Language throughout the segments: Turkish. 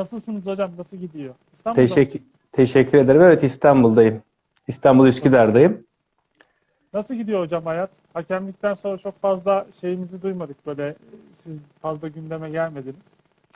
Nasılsınız hocam? Nasıl gidiyor? İstanbul'da Teşekkür, mısınız? teşekkür ederim. Evet İstanbul'dayım. İstanbul Üsküdar'dayım. Nasıl gidiyor hocam hayat? Hakemlikten sonra çok fazla şeyinizi duymadık böyle. Siz fazla gündeme gelmediniz.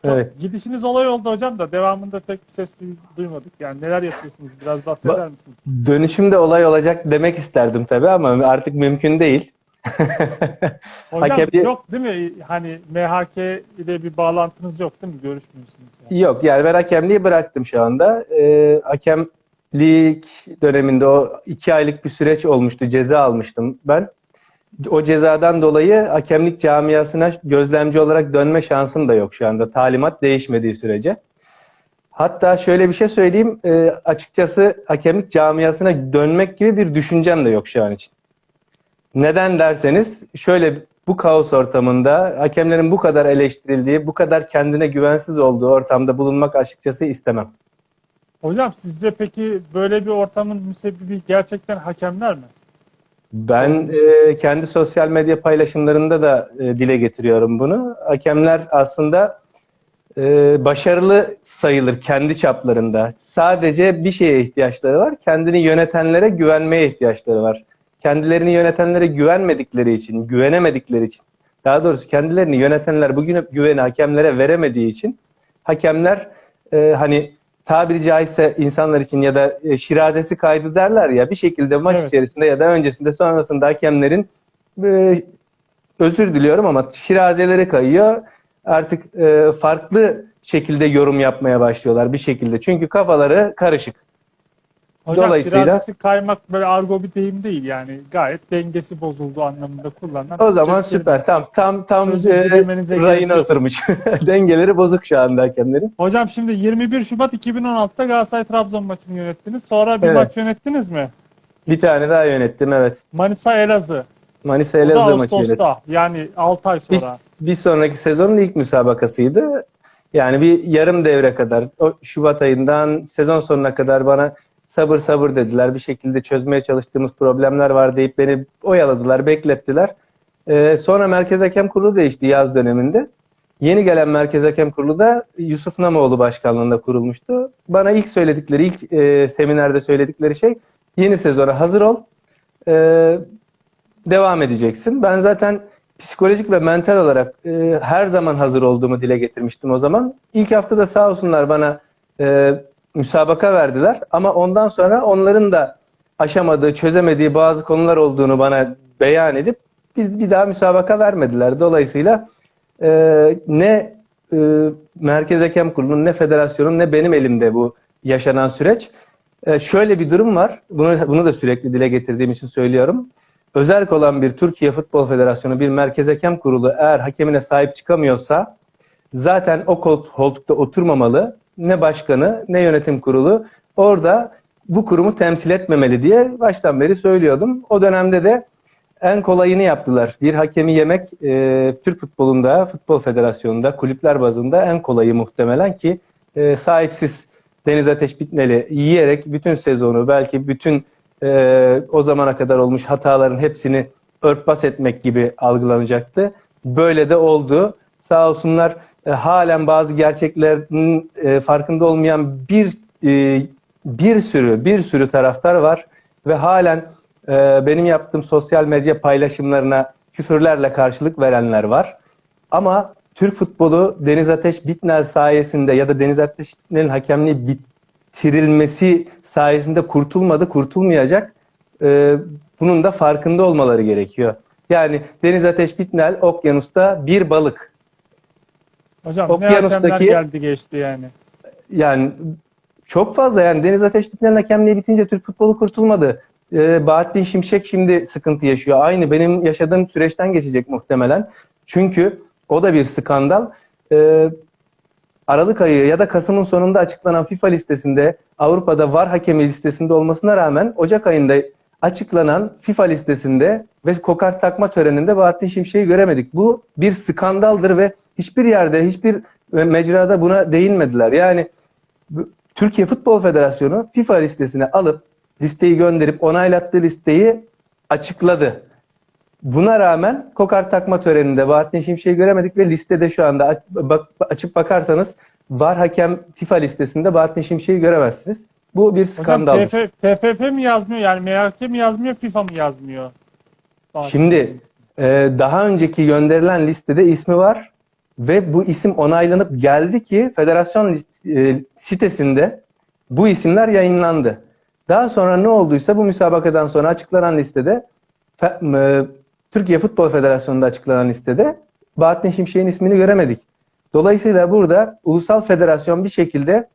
Çok, Evet. Gidişiniz olay oldu hocam da devamında pek bir ses duy- duymadık. Yani neler yapıyorsunuz? Biraz bahseder misiniz? Dönüşümde olay olacak demek isterdim tabii ama artık mümkün değil. Hocam Hakemli- yok değil mi? Hani MHK ile bir bağlantınız yok değil mi? Görüşmüyorsunuz. Yani. Yok yani ben hakemliği bıraktım şu anda. Ee, hakemlik döneminde o iki aylık bir süreç olmuştu. Ceza almıştım ben. O cezadan dolayı hakemlik camiasına gözlemci olarak dönme şansım da yok şu anda. Talimat değişmediği sürece. Hatta şöyle bir şey söyleyeyim. e, açıkçası hakemlik camiasına dönmek gibi bir düşüncem de yok şu an için. Neden derseniz şöyle bu kaos ortamında hakemlerin bu kadar eleştirildiği, bu kadar kendine güvensiz olduğu ortamda bulunmak açıkçası istemem. Hocam sizce peki böyle bir ortamın müsebbibi gerçekten hakemler mi? Ben e, kendi sosyal medya paylaşımlarında da e, dile getiriyorum bunu. Hakemler aslında e, başarılı sayılır kendi çaplarında. Sadece bir şeye ihtiyaçları var. Kendini yönetenlere güvenmeye ihtiyaçları var. Kendilerini yönetenlere güvenmedikleri için, güvenemedikleri için, daha doğrusu kendilerini yönetenler bugün güveni hakemlere veremediği için hakemler e, hani tabiri caizse insanlar için ya da e, şirazesi kaydı derler ya bir şekilde maç Evet. içerisinde ya da öncesinde sonrasında hakemlerin e, özür diliyorum ama şirazeleri kayıyor. Artık e, farklı şekilde yorum yapmaya başlıyorlar bir şekilde. Çünkü kafaları karışık. Hocam Dolayısıyla- firazesi kaymak böyle argo bir deyim değil yani gayet dengesi bozuldu anlamında kullanılan. O zaman süper. Tam tam tam e, rayına oturmuş. Dengeleri bozuk şu anda hakemlerin. Hocam şimdi 21 Şubat 2016'da Galatasaray Trabzon maçını yönettiniz. Sonra bir Evet. maç yönettiniz mi? Bir tane daha yönettim evet. Manisa Elazığ. Manisa Elazığ maçı yönettim. Yani 6 ay sonra. Bir, bir sonraki sezonun ilk müsabakasıydı. Yani bir yarım devre kadar, o Şubat ayından sezon sonuna kadar bana sabır sabır dediler. Bir şekilde çözmeye çalıştığımız problemler var deyip beni oyaladılar, beklettiler. Ee, sonra Merkez Hakem Kurulu değişti yaz döneminde. Yeni gelen Merkez Hakem Kurulu da Yusuf Namoğlu başkanlığında kurulmuştu. Bana ilk söyledikleri, ilk e, seminerde söyledikleri şey yeni sezona hazır ol. Ee, devam edeceksin. Ben zaten psikolojik ve mental olarak e, her zaman hazır olduğumu dile getirmiştim o zaman. İlk hafta da sağ olsunlar bana e, müsabaka verdiler ama ondan sonra onların da aşamadığı, çözemediği bazı konular olduğunu bana beyan edip biz bir daha müsabaka vermediler. Dolayısıyla e, ne e, Merkez Hakem Kurulu'nun ne federasyonun ne benim elimde bu yaşanan süreç. E, şöyle bir durum var. Bunu, bunu da sürekli dile getirdiğim için söylüyorum. Özerk olan bir Türkiye Futbol Federasyonu, bir Merkez Hakem Kurulu eğer hakemine sahip çıkamıyorsa zaten o kol- koltukta oturmamalı. Ne başkanı ne yönetim kurulu orada bu kurumu temsil etmemeli diye baştan beri söylüyordum. O dönemde de en kolayını yaptılar. Bir hakemi yemek e, Türk futbolunda, futbol federasyonunda, kulüpler bazında en kolayı muhtemelen ki e, sahipsiz Deniz Ateş Bitmeli yiyerek bütün sezonu belki bütün e, o zamana kadar olmuş hataların hepsini örtbas etmek gibi algılanacaktı. Böyle de oldu. Sağ olsunlar e, halen bazı gerçeklerin e, farkında olmayan bir e, bir sürü bir sürü taraftar var ve halen e, benim yaptığım sosyal medya paylaşımlarına küfürlerle karşılık verenler var. Ama Türk futbolu Deniz Ateş Bitnel sayesinde ya da Deniz Ateş Bitnel'in hakemliği bitirilmesi sayesinde kurtulmadı, kurtulmayacak. E, bunun da farkında olmaları gerekiyor. Yani Deniz Ateş Bitnel okyanusta bir balık. Hocam ne Okyanustaki- hakemler geldi geçti yani. Yani çok fazla yani Deniz Ateş Bitnel'in hakemliği bitince Türk futbolu kurtulmadı. Ee, Bahattin Şimşek şimdi sıkıntı yaşıyor. Aynı benim yaşadığım süreçten geçecek muhtemelen. Çünkü o da bir skandal. Ee, Aralık ayı ya da Kasım'ın sonunda açıklanan FIFA listesinde Avrupa'da VAR hakemi listesinde olmasına rağmen Ocak ayında açıklanan FIFA listesinde ve kokart takma töreninde Bahattin Şimşek'i göremedik. Bu bir skandaldır ve hiçbir yerde, hiçbir mecrada buna değinmediler. Yani Türkiye Futbol Federasyonu FIFA listesine alıp listeyi gönderip onaylattığı listeyi açıkladı. Buna rağmen kokart takma töreninde Bahattin Şimşek'i göremedik ve listede şu anda açıp bakarsanız var hakem FIFA listesinde Bahattin Şimşek'i göremezsiniz. Bu bir skandaldır. TF, TFF mi yazmıyor yani MHK mi yazmıyor FIFA mı yazmıyor? Şimdi e, daha önceki gönderilen listede ismi var ve bu isim onaylanıp geldi ki federasyon e, sitesinde bu isimler yayınlandı. Daha sonra ne olduysa bu müsabakadan sonra açıklanan listede e, Türkiye Futbol Federasyonu'nda açıklanan listede Bahattin Şimşek'in ismini göremedik. Dolayısıyla burada ulusal federasyon bir şekilde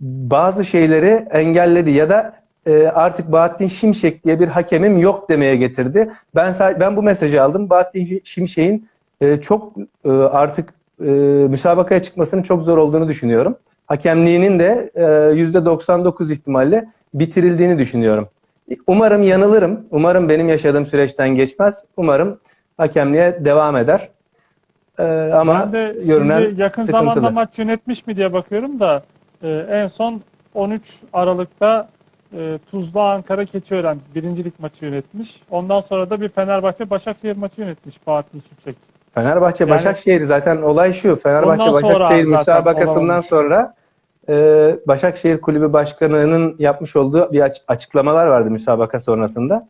bazı şeyleri engelledi ya da e, artık Bahattin Şimşek diye bir hakemim yok demeye getirdi. Ben ben bu mesajı aldım. Bahattin Şimşek'in çok artık e, müsabakaya çıkmasının çok zor olduğunu düşünüyorum. Hakemliğinin de e, %99 ihtimalle bitirildiğini düşünüyorum. Umarım yanılırım. Umarım benim yaşadığım süreçten geçmez. Umarım hakemliğe devam eder. E, ama ben de görünen şimdi yakın sıkıntılı. zamanda maç yönetmiş mi diye bakıyorum da e, en son 13 Aralık'ta e, Tuzla Ankara Keçiören birincilik maçı yönetmiş. Ondan sonra da bir Fenerbahçe Başakşehir maçı yönetmiş Bahattin Şimşek. Fenerbahçe Yani- Başakşehir zaten olay şu. Fenerbahçe Başakşehir müsabakasından sonra e, Başakşehir Kulübü Başkanı'nın yapmış olduğu bir aç- açıklamalar vardı müsabaka sonrasında.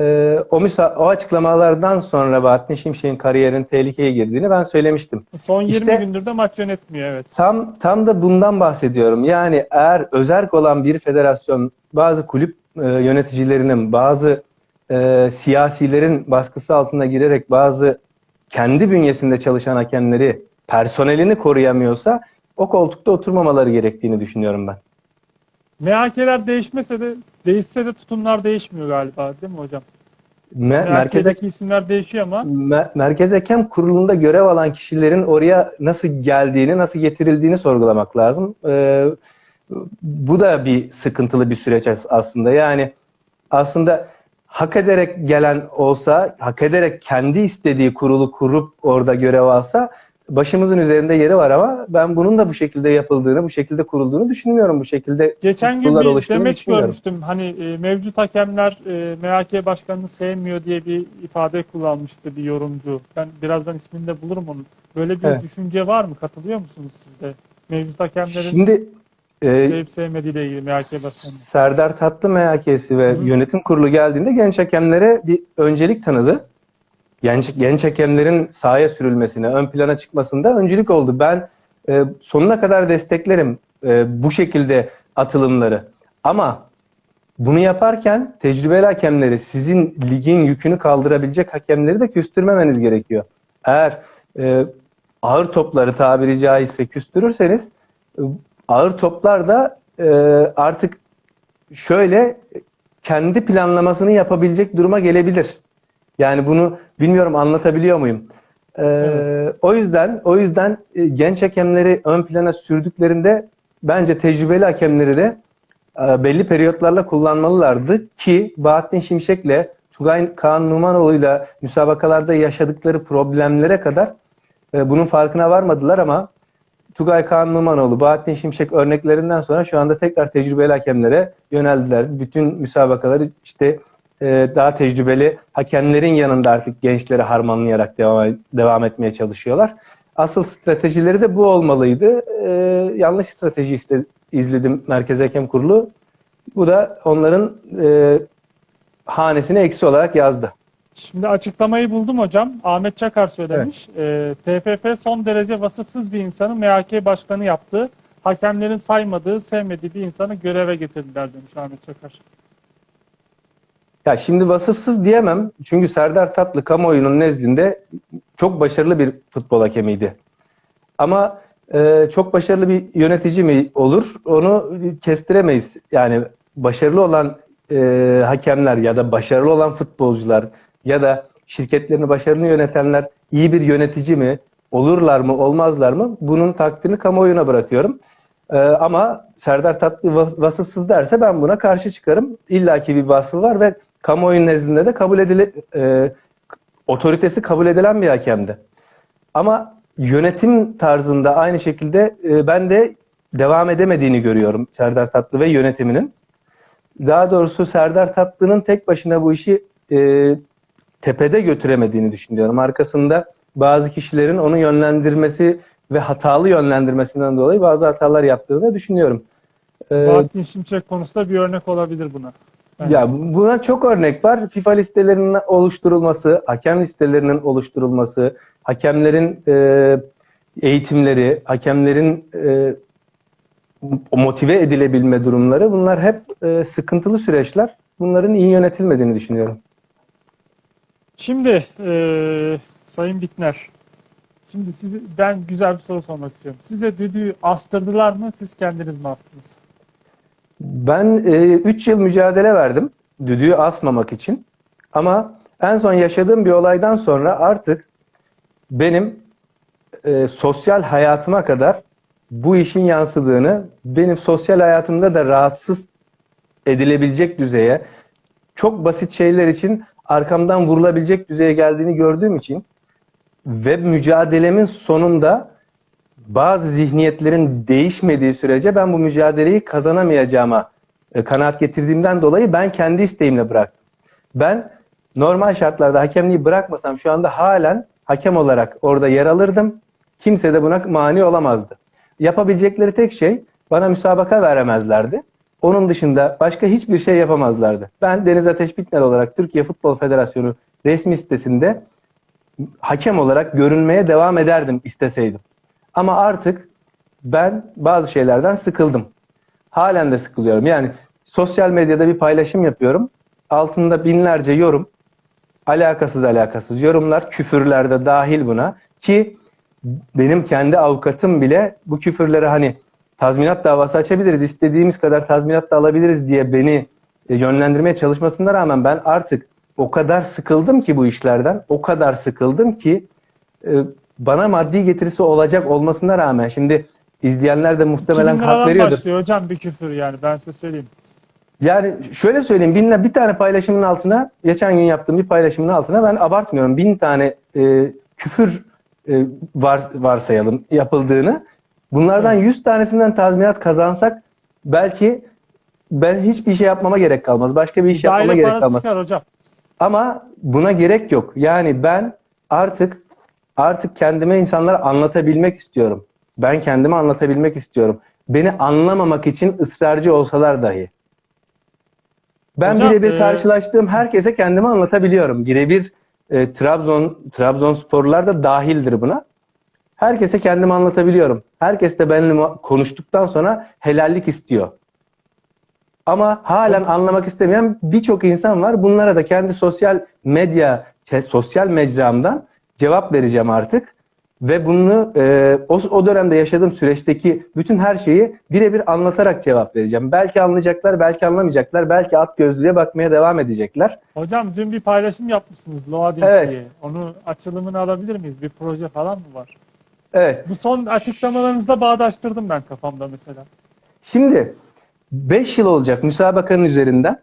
E, o, müsa- o açıklamalardan sonra Bahattin Şimşek'in kariyerin tehlikeye girdiğini ben söylemiştim. Son 20 İşte- gündür de maç yönetmiyor evet. Tam tam da bundan bahsediyorum. Yani eğer özerk olan bir federasyon bazı kulüp e, yöneticilerinin, bazı e, siyasilerin baskısı altına girerek bazı kendi bünyesinde çalışan hakemleri, personelini koruyamıyorsa o koltukta oturmamaları gerektiğini düşünüyorum ben. MHK'ler değişmese de değişse de tutumlar değişmiyor galiba değil mi hocam? Me- merkez, MHK'deki isimler değişiyor ama Me- Merkez Hakem Kurulu'nda görev alan kişilerin oraya nasıl geldiğini, nasıl getirildiğini sorgulamak lazım. Ee, bu da bir sıkıntılı bir süreç as- aslında. Yani aslında hak ederek gelen olsa, hak ederek kendi istediği kurulu kurup orada görev alsa başımızın üzerinde yeri var ama ben bunun da bu şekilde yapıldığını, bu şekilde kurulduğunu düşünmüyorum. Bu şekilde Geçen gün bir demeç görmüştüm. Hani e, mevcut hakemler e, MHK başkanını sevmiyor diye bir ifade kullanmıştı bir yorumcu. Ben birazdan ismini de bulurum onun. Böyle bir Evet. düşünce var mı? Katılıyor musunuz siz de? Mevcut hakemlerin Şimdi e, sevip sevmediğiyle ilgili MHK başkanı. Serdar Tatlı MHK'si ve Hı yönetim kurulu geldiğinde genç hakemlere bir öncelik tanıdı. Genç, genç hakemlerin sahaya sürülmesine, ön plana çıkmasında öncülük oldu. Ben e, sonuna kadar desteklerim e, bu şekilde atılımları. Ama bunu yaparken tecrübeli hakemleri, sizin ligin yükünü kaldırabilecek hakemleri de küstürmemeniz gerekiyor. Eğer e, ağır topları tabiri caizse küstürürseniz e, ağır toplar da e, artık şöyle kendi planlamasını yapabilecek duruma gelebilir. Yani bunu bilmiyorum anlatabiliyor muyum? Ee, Evet. O yüzden o yüzden e, genç hakemleri ön plana sürdüklerinde bence tecrübeli hakemleri de e, belli periyotlarla kullanmalılardı ki Bahattin Şimşek'le Tugay Kaan Numanoğlu'yla müsabakalarda yaşadıkları problemlere kadar e, bunun farkına varmadılar ama Tugay Kaan Numanoğlu, Bahattin Şimşek örneklerinden sonra şu anda tekrar tecrübeli hakemlere yöneldiler. Bütün müsabakaları işte e, daha tecrübeli hakemlerin yanında artık gençleri harmanlayarak devam, devam etmeye çalışıyorlar. Asıl stratejileri de bu olmalıydı. E, yanlış strateji iste- izledim Merkez Hakem Kurulu. Bu da onların e, hanesine eksi olarak yazdı. Şimdi açıklamayı buldum hocam. Ahmet Çakar söylemiş. E, TFF son derece vasıfsız bir insanı MHK başkanı yaptı. Hakemlerin saymadığı, sevmediği bir insanı göreve getirdiler demiş Ahmet Çakar. Ya şimdi vasıfsız diyemem. Çünkü Serdar Tatlı kamuoyunun nezdinde çok başarılı bir futbol hakemiydi. Ama e, çok başarılı bir yönetici mi olur onu kestiremeyiz. Yani başarılı olan e, hakemler ya da başarılı olan futbolcular ya da şirketlerini başarılı yönetenler iyi bir yönetici mi? Olurlar mı, olmazlar mı? Bunun takdirini kamuoyuna bırakıyorum. Ee, ama Serdar Tatlı vas- vasıfsız derse ben buna karşı çıkarım. İlla ki bir vasfı var ve kamuoyunun nezdinde de kabul edile, e, otoritesi kabul edilen bir hakemdi. Ama yönetim tarzında aynı şekilde e, ben de devam edemediğini görüyorum Serdar Tatlı ve yönetiminin. Daha doğrusu Serdar Tatlı'nın tek başına bu işi e, tepede götüremediğini düşünüyorum. Arkasında bazı kişilerin onu yönlendirmesi ve hatalı yönlendirmesinden dolayı bazı hatalar yaptığını düşünüyorum. Ee, Bahattin Şimşek konusunda bir örnek olabilir buna. Evet. ya buna çok örnek var. FIFA listelerinin oluşturulması, hakem listelerinin oluşturulması, hakemlerin e, eğitimleri, hakemlerin e, motive edilebilme durumları bunlar hep e, sıkıntılı süreçler. Bunların iyi yönetilmediğini düşünüyorum. Şimdi e, Sayın Bitner, şimdi sizi, ben güzel bir soru sormak istiyorum. Size düdüğü astırdılar mı, siz kendiniz mi astınız? Ben 3 yıl mücadele verdim düdüğü asmamak için. Ama en son yaşadığım bir olaydan sonra artık benim e, sosyal hayatıma kadar bu işin yansıdığını, benim sosyal hayatımda da rahatsız edilebilecek düzeye, çok basit şeyler için arkamdan vurulabilecek düzeye geldiğini gördüğüm için ve mücadelemin sonunda bazı zihniyetlerin değişmediği sürece ben bu mücadeleyi kazanamayacağıma e, kanaat getirdiğimden dolayı ben kendi isteğimle bıraktım. Ben normal şartlarda hakemliği bırakmasam şu anda halen hakem olarak orada yer alırdım. Kimse de buna mani olamazdı. Yapabilecekleri tek şey bana müsabaka veremezlerdi. Onun dışında başka hiçbir şey yapamazlardı. Ben Deniz Ateş Bitner olarak Türkiye Futbol Federasyonu resmi sitesinde hakem olarak görünmeye devam ederdim isteseydim. Ama artık ben bazı şeylerden sıkıldım. Halen de sıkılıyorum. Yani sosyal medyada bir paylaşım yapıyorum. Altında binlerce yorum. Alakasız alakasız yorumlar. Küfürler de dahil buna. Ki benim kendi avukatım bile bu küfürleri hani tazminat davası açabiliriz, istediğimiz kadar tazminat da alabiliriz diye beni e, yönlendirmeye çalışmasına rağmen ben artık o kadar sıkıldım ki bu işlerden, o kadar sıkıldım ki e, bana maddi getirisi olacak olmasına rağmen şimdi izleyenler de muhtemelen 2000 hak veriyordur. başlıyor hocam bir küfür yani ben size söyleyeyim. Yani şöyle söyleyeyim binle bir tane paylaşımın altına geçen gün yaptığım bir paylaşımın altına ben abartmıyorum bin tane e, küfür e, var, varsayalım yapıldığını. Bunlardan 100 tanesinden tazminat kazansak belki ben hiçbir şey yapmama gerek kalmaz. Başka bir iş yapmama Daire gerek parası kalmaz. çıkar hocam. Ama buna gerek yok. Yani ben artık artık kendime insanlara anlatabilmek istiyorum. Ben kendime anlatabilmek istiyorum. Beni anlamamak için ısrarcı olsalar dahi. Ben birebir e, karşılaştığım herkese kendimi anlatabiliyorum. Birebir e, Trabzon Trabzonsporlular da dahildir buna. Herkese kendimi anlatabiliyorum. Herkes de benimle konuştuktan sonra helallik istiyor. Ama halen anlamak istemeyen birçok insan var. Bunlara da kendi sosyal medya, sosyal mecramdan cevap vereceğim artık. Ve bunu e, o, o dönemde yaşadığım süreçteki bütün her şeyi birebir anlatarak cevap vereceğim. Belki anlayacaklar, belki anlamayacaklar, belki at gözlüğe bakmaya devam edecekler. Hocam dün bir paylaşım yapmışsınız Loading Evet. diye. Onu açılımını alabilir miyiz? Bir proje falan mı var? Evet. Bu son açıklamalarınızda bağdaştırdım ben kafamda mesela. Şimdi 5 yıl olacak müsabakanın üzerinden.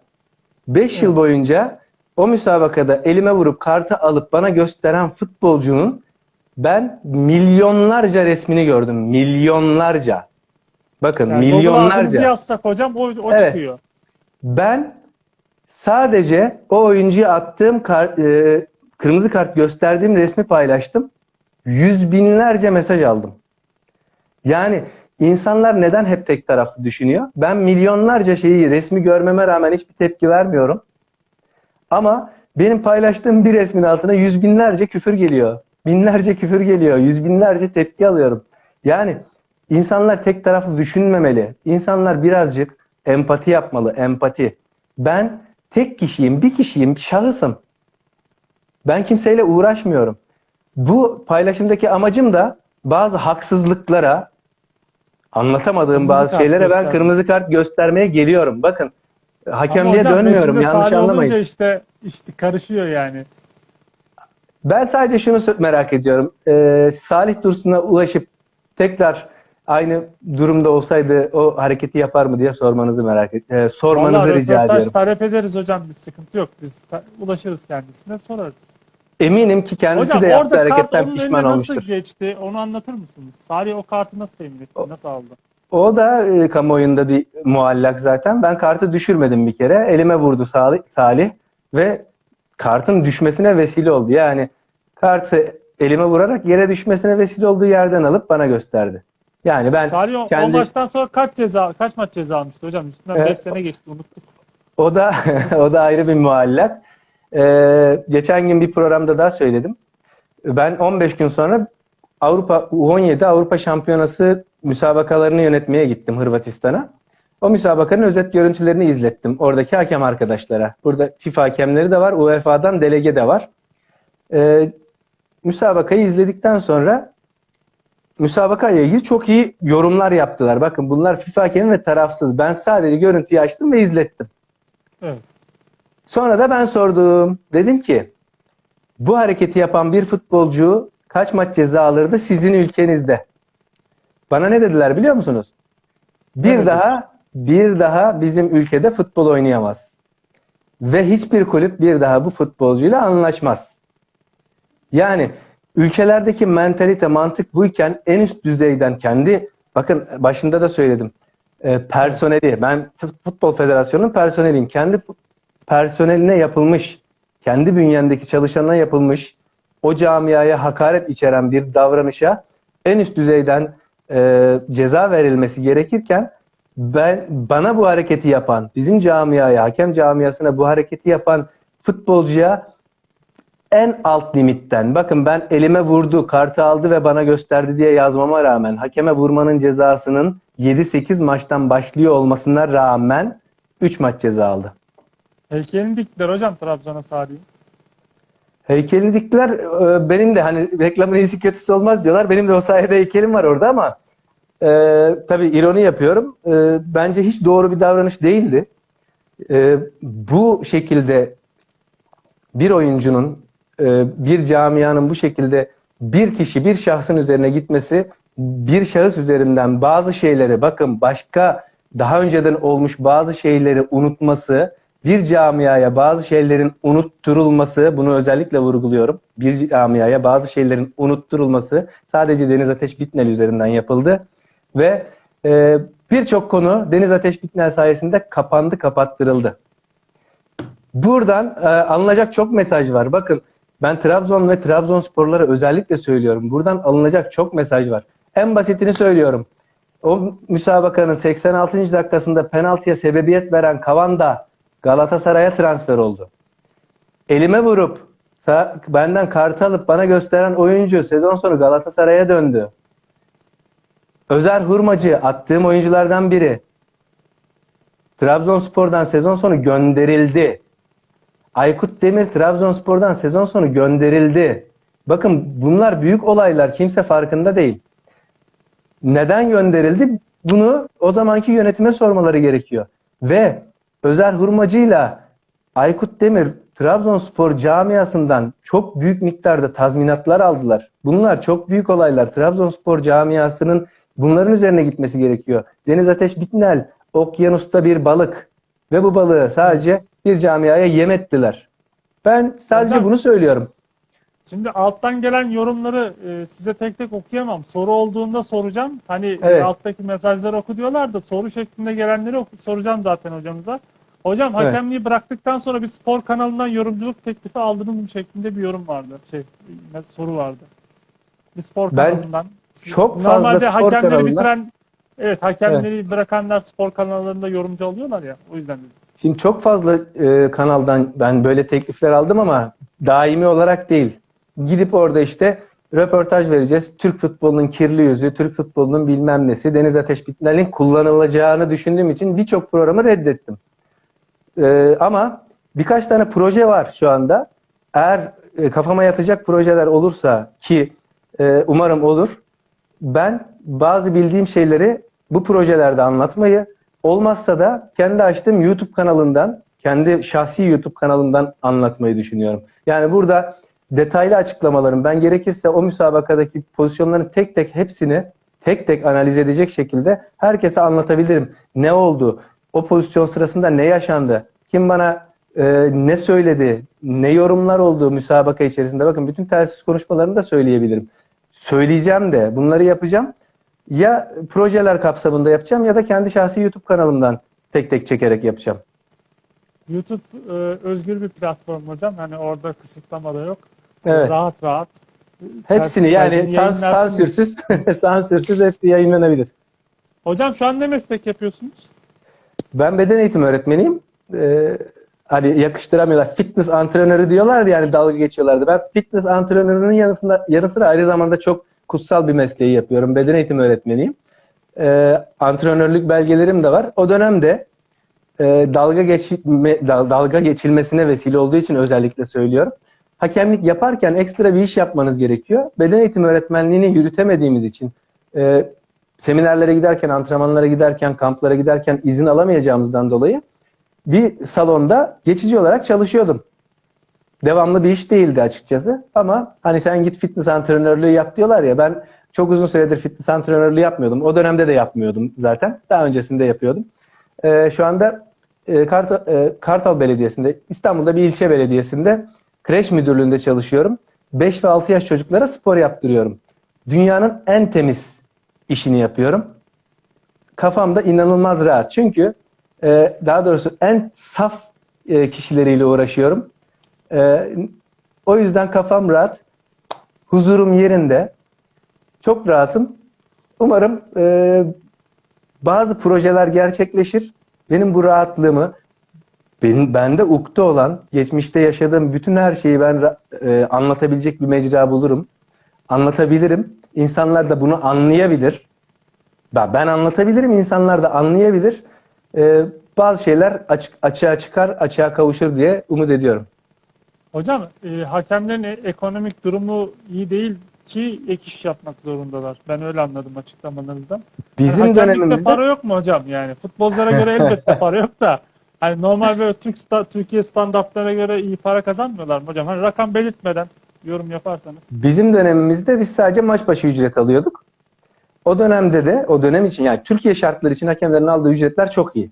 5 yıl boyunca o müsabakada elime vurup kartı alıp bana gösteren futbolcunun ben milyonlarca resmini gördüm. Milyonlarca. Bakın Yani milyonlarca. yazsak hocam o, o Evet. çıkıyor. Ben sadece o oyuncuya attığım kar- e, kırmızı kart gösterdiğim resmi paylaştım. Yüz binlerce mesaj aldım. Yani insanlar neden hep tek taraflı düşünüyor? Ben milyonlarca şeyi resmi görmeme rağmen hiçbir tepki vermiyorum. Ama benim paylaştığım bir resmin altına yüz binlerce küfür geliyor. Binlerce küfür geliyor. Yüz binlerce tepki alıyorum. Yani insanlar tek taraflı düşünmemeli. İnsanlar birazcık empati yapmalı. Empati. Ben tek kişiyim, bir kişiyim, şahısım. Ben kimseyle uğraşmıyorum. Bu paylaşımdaki amacım da bazı haksızlıklara, anlatamadığım Kırmızı bazı şeylere ben göstermek. kırmızı kart göstermeye geliyorum. Bakın hakemliğe hocam dönmüyorum. Yanlış anlamayın. işte, işte karışıyor yani. Ben sadece şunu merak ediyorum. Ee, Salih Dursun'a ulaşıp tekrar aynı durumda olsaydı o hareketi yapar mı diye sormanızı merak et, e, sormanızı Vallahi rica ediyorum. talep ederiz hocam bir sıkıntı yok. Biz ulaşırız kendisine sorarız. Eminim ki kendisi hocam de yaptığı hareketten pişman olmuştur. nasıl geçti onu anlatır mısınız? Salih o kartı nasıl temin etti? Nasıl aldı? O da e, kamuoyunda bir muallak zaten. Ben kartı düşürmedim bir kere. Elime vurdu Salih, Salih ve kartın düşmesine vesile oldu. Yani kartı elime vurarak yere düşmesine vesile olduğu yerden alıp bana gösterdi. Yani ben Salih o, kendi- o maçtan sonra kaç ceza kaç maç ceza almıştı hocam? Üstünden 5 Evet. sene geçti unuttuk. O da o da ayrı bir muallak. Ee, geçen gün bir programda daha söyledim. Ben 15 gün sonra Avrupa U17 Avrupa Şampiyonası müsabakalarını yönetmeye gittim Hırvatistan'a. O müsabakanın özet görüntülerini izlettim oradaki hakem arkadaşlara. Burada FIFA hakemleri de var, UEFA'dan delege de var. Ee, müsabakayı izledikten sonra müsabaka ile ilgili çok iyi yorumlar yaptılar. Bakın bunlar FIFA hakemi ve tarafsız. Ben sadece görüntüyü açtım ve izlettim. Evet. Sonra da ben sordum. Dedim ki bu hareketi yapan bir futbolcu kaç maç ceza alırdı sizin ülkenizde? Bana ne dediler biliyor musunuz? Bir dediler? daha bir daha bizim ülkede futbol oynayamaz. Ve hiçbir kulüp bir daha bu futbolcuyla anlaşmaz. Yani ülkelerdeki mentalite, mantık buyken en üst düzeyden kendi bakın başında da söyledim. e, personeli, ben Futbol Federasyonu'nun personeliyim. Kendi personeline yapılmış, kendi bünyendeki çalışanına yapılmış, o camiaya hakaret içeren bir davranışa en üst düzeyden e, ceza verilmesi gerekirken ben bana bu hareketi yapan, bizim camiaya, hakem camiasına bu hareketi yapan futbolcuya en alt limitten bakın ben elime vurdu, kartı aldı ve bana gösterdi diye yazmama rağmen hakeme vurmanın cezasının 7-8 maçtan başlıyor olmasına rağmen 3 maç ceza aldı. Heykelini diktiler hocam Trabzon'a Salih'in. Heykelini diktiler. Ee, Benim de hani reklamın iyisi kötüsü olmaz diyorlar. Benim de o sayede heykelim var orada ama e, tabii ironi yapıyorum. E, bence hiç doğru bir davranış değildi. E, bu şekilde bir oyuncunun, e, bir camianın bu şekilde bir kişi, bir şahsın üzerine gitmesi, bir şahıs üzerinden bazı şeyleri, bakın başka daha önceden olmuş bazı şeyleri unutması, bir camiaya bazı şeylerin unutturulması, bunu özellikle vurguluyorum. Bir camiaya bazı şeylerin unutturulması sadece Deniz Ateş Bitnel üzerinden yapıldı. Ve e, birçok konu Deniz Ateş Bitnel sayesinde kapandı, kapattırıldı. Buradan e, alınacak çok mesaj var. Bakın ben Trabzon ve Trabzonsporlara özellikle söylüyorum. Buradan alınacak çok mesaj var. En basitini söylüyorum. O müsabakanın 86. dakikasında penaltıya sebebiyet veren Kavanda Galatasaray'a transfer oldu. Elime vurup benden kartı alıp bana gösteren oyuncu sezon sonu Galatasaray'a döndü. Özer Hurmacı attığım oyunculardan biri. Trabzonspor'dan sezon sonu gönderildi. Aykut Demir Trabzonspor'dan sezon sonu gönderildi. Bakın bunlar büyük olaylar. Kimse farkında değil. Neden gönderildi? Bunu o zamanki yönetime sormaları gerekiyor. Ve Özer Hurmacı'yla Aykut Demir Trabzonspor camiasından çok büyük miktarda tazminatlar aldılar. Bunlar çok büyük olaylar. Trabzonspor camiasının bunların üzerine gitmesi gerekiyor. Deniz Ateş Bitnel okyanusta bir balık ve bu balığı sadece bir camiaya yem ettiler. Ben sadece bunu söylüyorum. Şimdi alttan gelen yorumları e, size tek tek okuyamam. Soru olduğunda soracağım. Hani e, Evet. alttaki mesajları oku diyorlar da soru şeklinde gelenleri oku- soracağım zaten hocamıza. Hocam Evet. hakemliği bıraktıktan sonra bir spor kanalından yorumculuk teklifi aldınız mı şeklinde bir yorum vardı. Şey, soru vardı. Bir spor Ben kanalından. çok fazla Normalde spor hakemleri kanalından- bitiren Evet hakemleri bırakanlar spor kanallarında yorumcu alıyorlar ya. O yüzden dedim. Şimdi çok fazla e, kanaldan ben böyle teklifler aldım ama daimi olarak değil. Gidip orada işte röportaj vereceğiz. Türk futbolunun kirli yüzü, Türk futbolunun bilmem nesi, Deniz Ateş Bitmel'in kullanılacağını düşündüğüm için birçok programı reddettim. E, ama birkaç tane proje var şu anda. Eğer e, kafama yatacak projeler olursa ki e, umarım olur. Ben bazı bildiğim şeyleri bu projelerde anlatmayı, olmazsa da kendi açtığım YouTube kanalından, kendi şahsi YouTube kanalından anlatmayı düşünüyorum. Yani burada detaylı açıklamalarım, ben gerekirse o müsabakadaki pozisyonların tek tek hepsini tek tek analiz edecek şekilde herkese anlatabilirim. Ne oldu? O pozisyon sırasında ne yaşandı? Kim bana e, ne söyledi? Ne yorumlar oldu müsabaka içerisinde? Bakın bütün telsiz konuşmalarını da söyleyebilirim. Söyleyeceğim de bunları yapacağım. Ya projeler kapsamında yapacağım ya da kendi şahsi YouTube kanalımdan tek tek çekerek yapacağım. YouTube e, özgür bir platform hocam. Hani orada kısıtlama da yok. Evet. Rahat rahat Hepsini yani sans- sansürsüz, sansürsüz hepsi yayınlanabilir. Hocam şu an ne meslek yapıyorsunuz? Ben beden eğitimi öğretmeniyim. Ee, hani yakıştıramıyorlar. Fitness antrenörü diyorlardı yani dalga geçiyorlardı. Ben fitness antrenörünün yanısında, yanı sıra aynı zamanda çok kutsal bir mesleği yapıyorum. Beden eğitimi öğretmeniyim. Ee, antrenörlük belgelerim de var. O dönemde e, dalga geçme, dal- dalga geçilmesine vesile olduğu için özellikle söylüyorum. Hakemlik yaparken ekstra bir iş yapmanız gerekiyor. Beden eğitimi öğretmenliğini yürütemediğimiz için e, seminerlere giderken, antrenmanlara giderken, kamplara giderken izin alamayacağımızdan dolayı bir salonda geçici olarak çalışıyordum. Devamlı bir iş değildi açıkçası ama hani sen git fitness antrenörlüğü yap diyorlar ya ben çok uzun süredir fitness antrenörlüğü yapmıyordum. O dönemde de yapmıyordum zaten. Daha öncesinde yapıyordum. Ee, şu anda e, Kartal, e, Kartal Belediyesi'nde, İstanbul'da bir ilçe belediyesinde kreş müdürlüğünde çalışıyorum. 5 ve 6 yaş çocuklara spor yaptırıyorum. Dünyanın en temiz işini yapıyorum. Kafam da inanılmaz rahat. Çünkü e, daha doğrusu en saf e, kişileriyle uğraşıyorum. E, o yüzden kafam rahat. Huzurum yerinde. Çok rahatım. Umarım e, bazı projeler gerçekleşir. Benim bu rahatlığımı, benim, bende ukde olan, geçmişte yaşadığım bütün her şeyi ben e, anlatabilecek bir mecra bulurum. Anlatabilirim. İnsanlar da bunu anlayabilir. Ben, ben anlatabilirim, insanlar da anlayabilir. E, bazı şeyler açık, açığa çıkar, açığa kavuşur diye umut ediyorum. Hocam e, hakemlerin e- ekonomik durumu iyi değil ki ek iş yapmak zorundalar. Ben öyle anladım açıklamalarınızdan. Bizim Yani dönemimizde para yok mu hocam? Yani futbolculara göre elbette para yok da hani normal böyle Türk sta- Türkiye standartlarına göre iyi para kazanmıyorlar mı hocam? Hani rakam belirtmeden yorum yaparsanız. Bizim dönemimizde biz sadece maç başı ücret alıyorduk. O dönemde de o dönem için yani Türkiye şartları için hakemlerin aldığı ücretler çok iyi.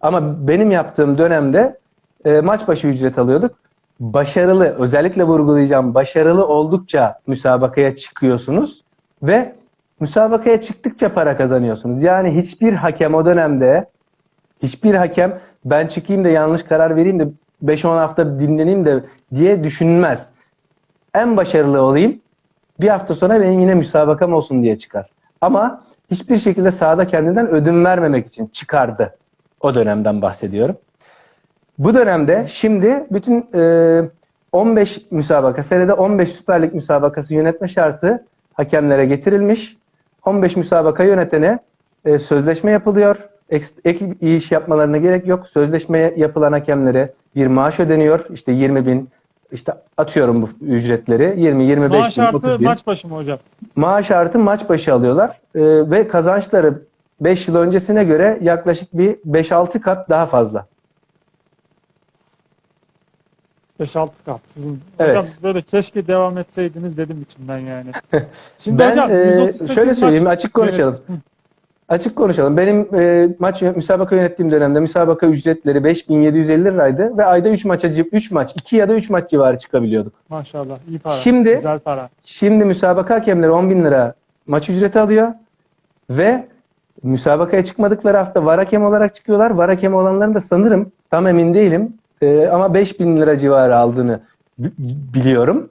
Ama benim yaptığım dönemde e, maç başı ücret alıyorduk. Başarılı, özellikle vurgulayacağım, başarılı oldukça müsabakaya çıkıyorsunuz ve müsabakaya çıktıkça para kazanıyorsunuz. Yani hiçbir hakem o dönemde hiçbir hakem ben çıkayım da yanlış karar vereyim de 5-10 hafta dinleneyim de diye düşünmez en başarılı olayım. Bir hafta sonra benim yine müsabakam olsun diye çıkar. Ama hiçbir şekilde sahada kendinden ödün vermemek için çıkardı. O dönemden bahsediyorum. Bu dönemde şimdi bütün e, 15 müsabaka, senede 15 Süper Lig müsabakası yönetme şartı hakemlere getirilmiş. 15 müsabaka yönetene e, sözleşme yapılıyor. Ek, ek iş yapmalarına gerek yok. Sözleşme yapılan hakemlere bir maaş ödeniyor. İşte 20 bin, işte atıyorum bu ücretleri. 20, 25 Maaş bin, artı 30 bin. maç başı mı hocam? Maaş artı maç başı alıyorlar. Ee, ve kazançları 5 yıl öncesine göre yaklaşık bir 5-6 kat daha fazla. 5-6 kat sizin. Evet. Hocam böyle keşke devam etseydiniz dedim içimden yani. Şimdi Ben hocam e, 138 şöyle söyleyeyim maç- açık konuşalım. Açık konuşalım. Benim e, maç müsabaka yönettiğim dönemde müsabaka ücretleri 5750 liraydı ve ayda 3 maça 3 maç, 2 ya da 3 maç civarı çıkabiliyorduk. Maşallah iyi para. Şimdi- Güzel para. Şimdi müsabaka hakemleri 10 bin lira maç ücreti alıyor ve müsabakaya çıkmadıkları hafta var hakem olarak çıkıyorlar. Var hakem olanların da sanırım tam emin değilim e, ama 5 bin lira civarı aldığını bi- biliyorum.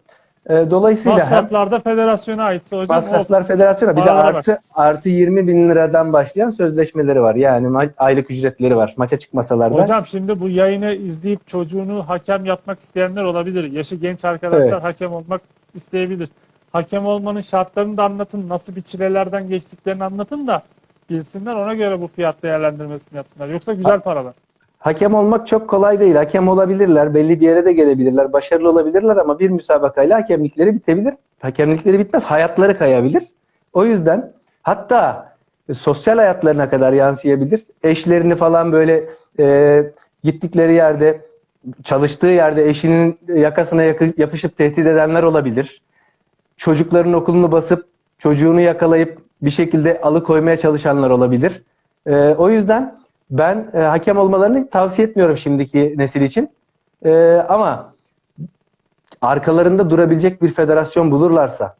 E, dolayısıyla Masraflarda federasyona aitse hocam. masraflar federasyona bir de Paralara bak. artı artı 20 bin liradan başlayan sözleşmeleri var. Yani aylık ücretleri var. Maça çıkmasalar da. Hocam şimdi bu yayını izleyip çocuğunu hakem yapmak isteyenler olabilir. Yaşı genç arkadaşlar Evet. hakem olmak isteyebilir. Hakem olmanın şartlarını da anlatın. Nasıl bir çilelerden geçtiklerini anlatın da bilsinler. Ona göre bu fiyat değerlendirmesini yapsınlar. Yoksa güzel paralar. Hakem olmak çok kolay değil. Hakem olabilirler, belli bir yere de gelebilirler, başarılı olabilirler ama bir müsabakayla hakemlikleri bitebilir. Hakemlikleri bitmez, hayatları kayabilir. O yüzden hatta e, sosyal hayatlarına kadar yansıyabilir. Eşlerini falan böyle e, gittikleri yerde, çalıştığı yerde eşinin yakasına yapışıp tehdit edenler olabilir. Çocukların okulunu basıp çocuğunu yakalayıp bir şekilde alıkoymaya çalışanlar olabilir. E, o yüzden ben e, hakem olmalarını tavsiye etmiyorum şimdiki nesil için. E, ama arkalarında durabilecek bir federasyon bulurlarsa,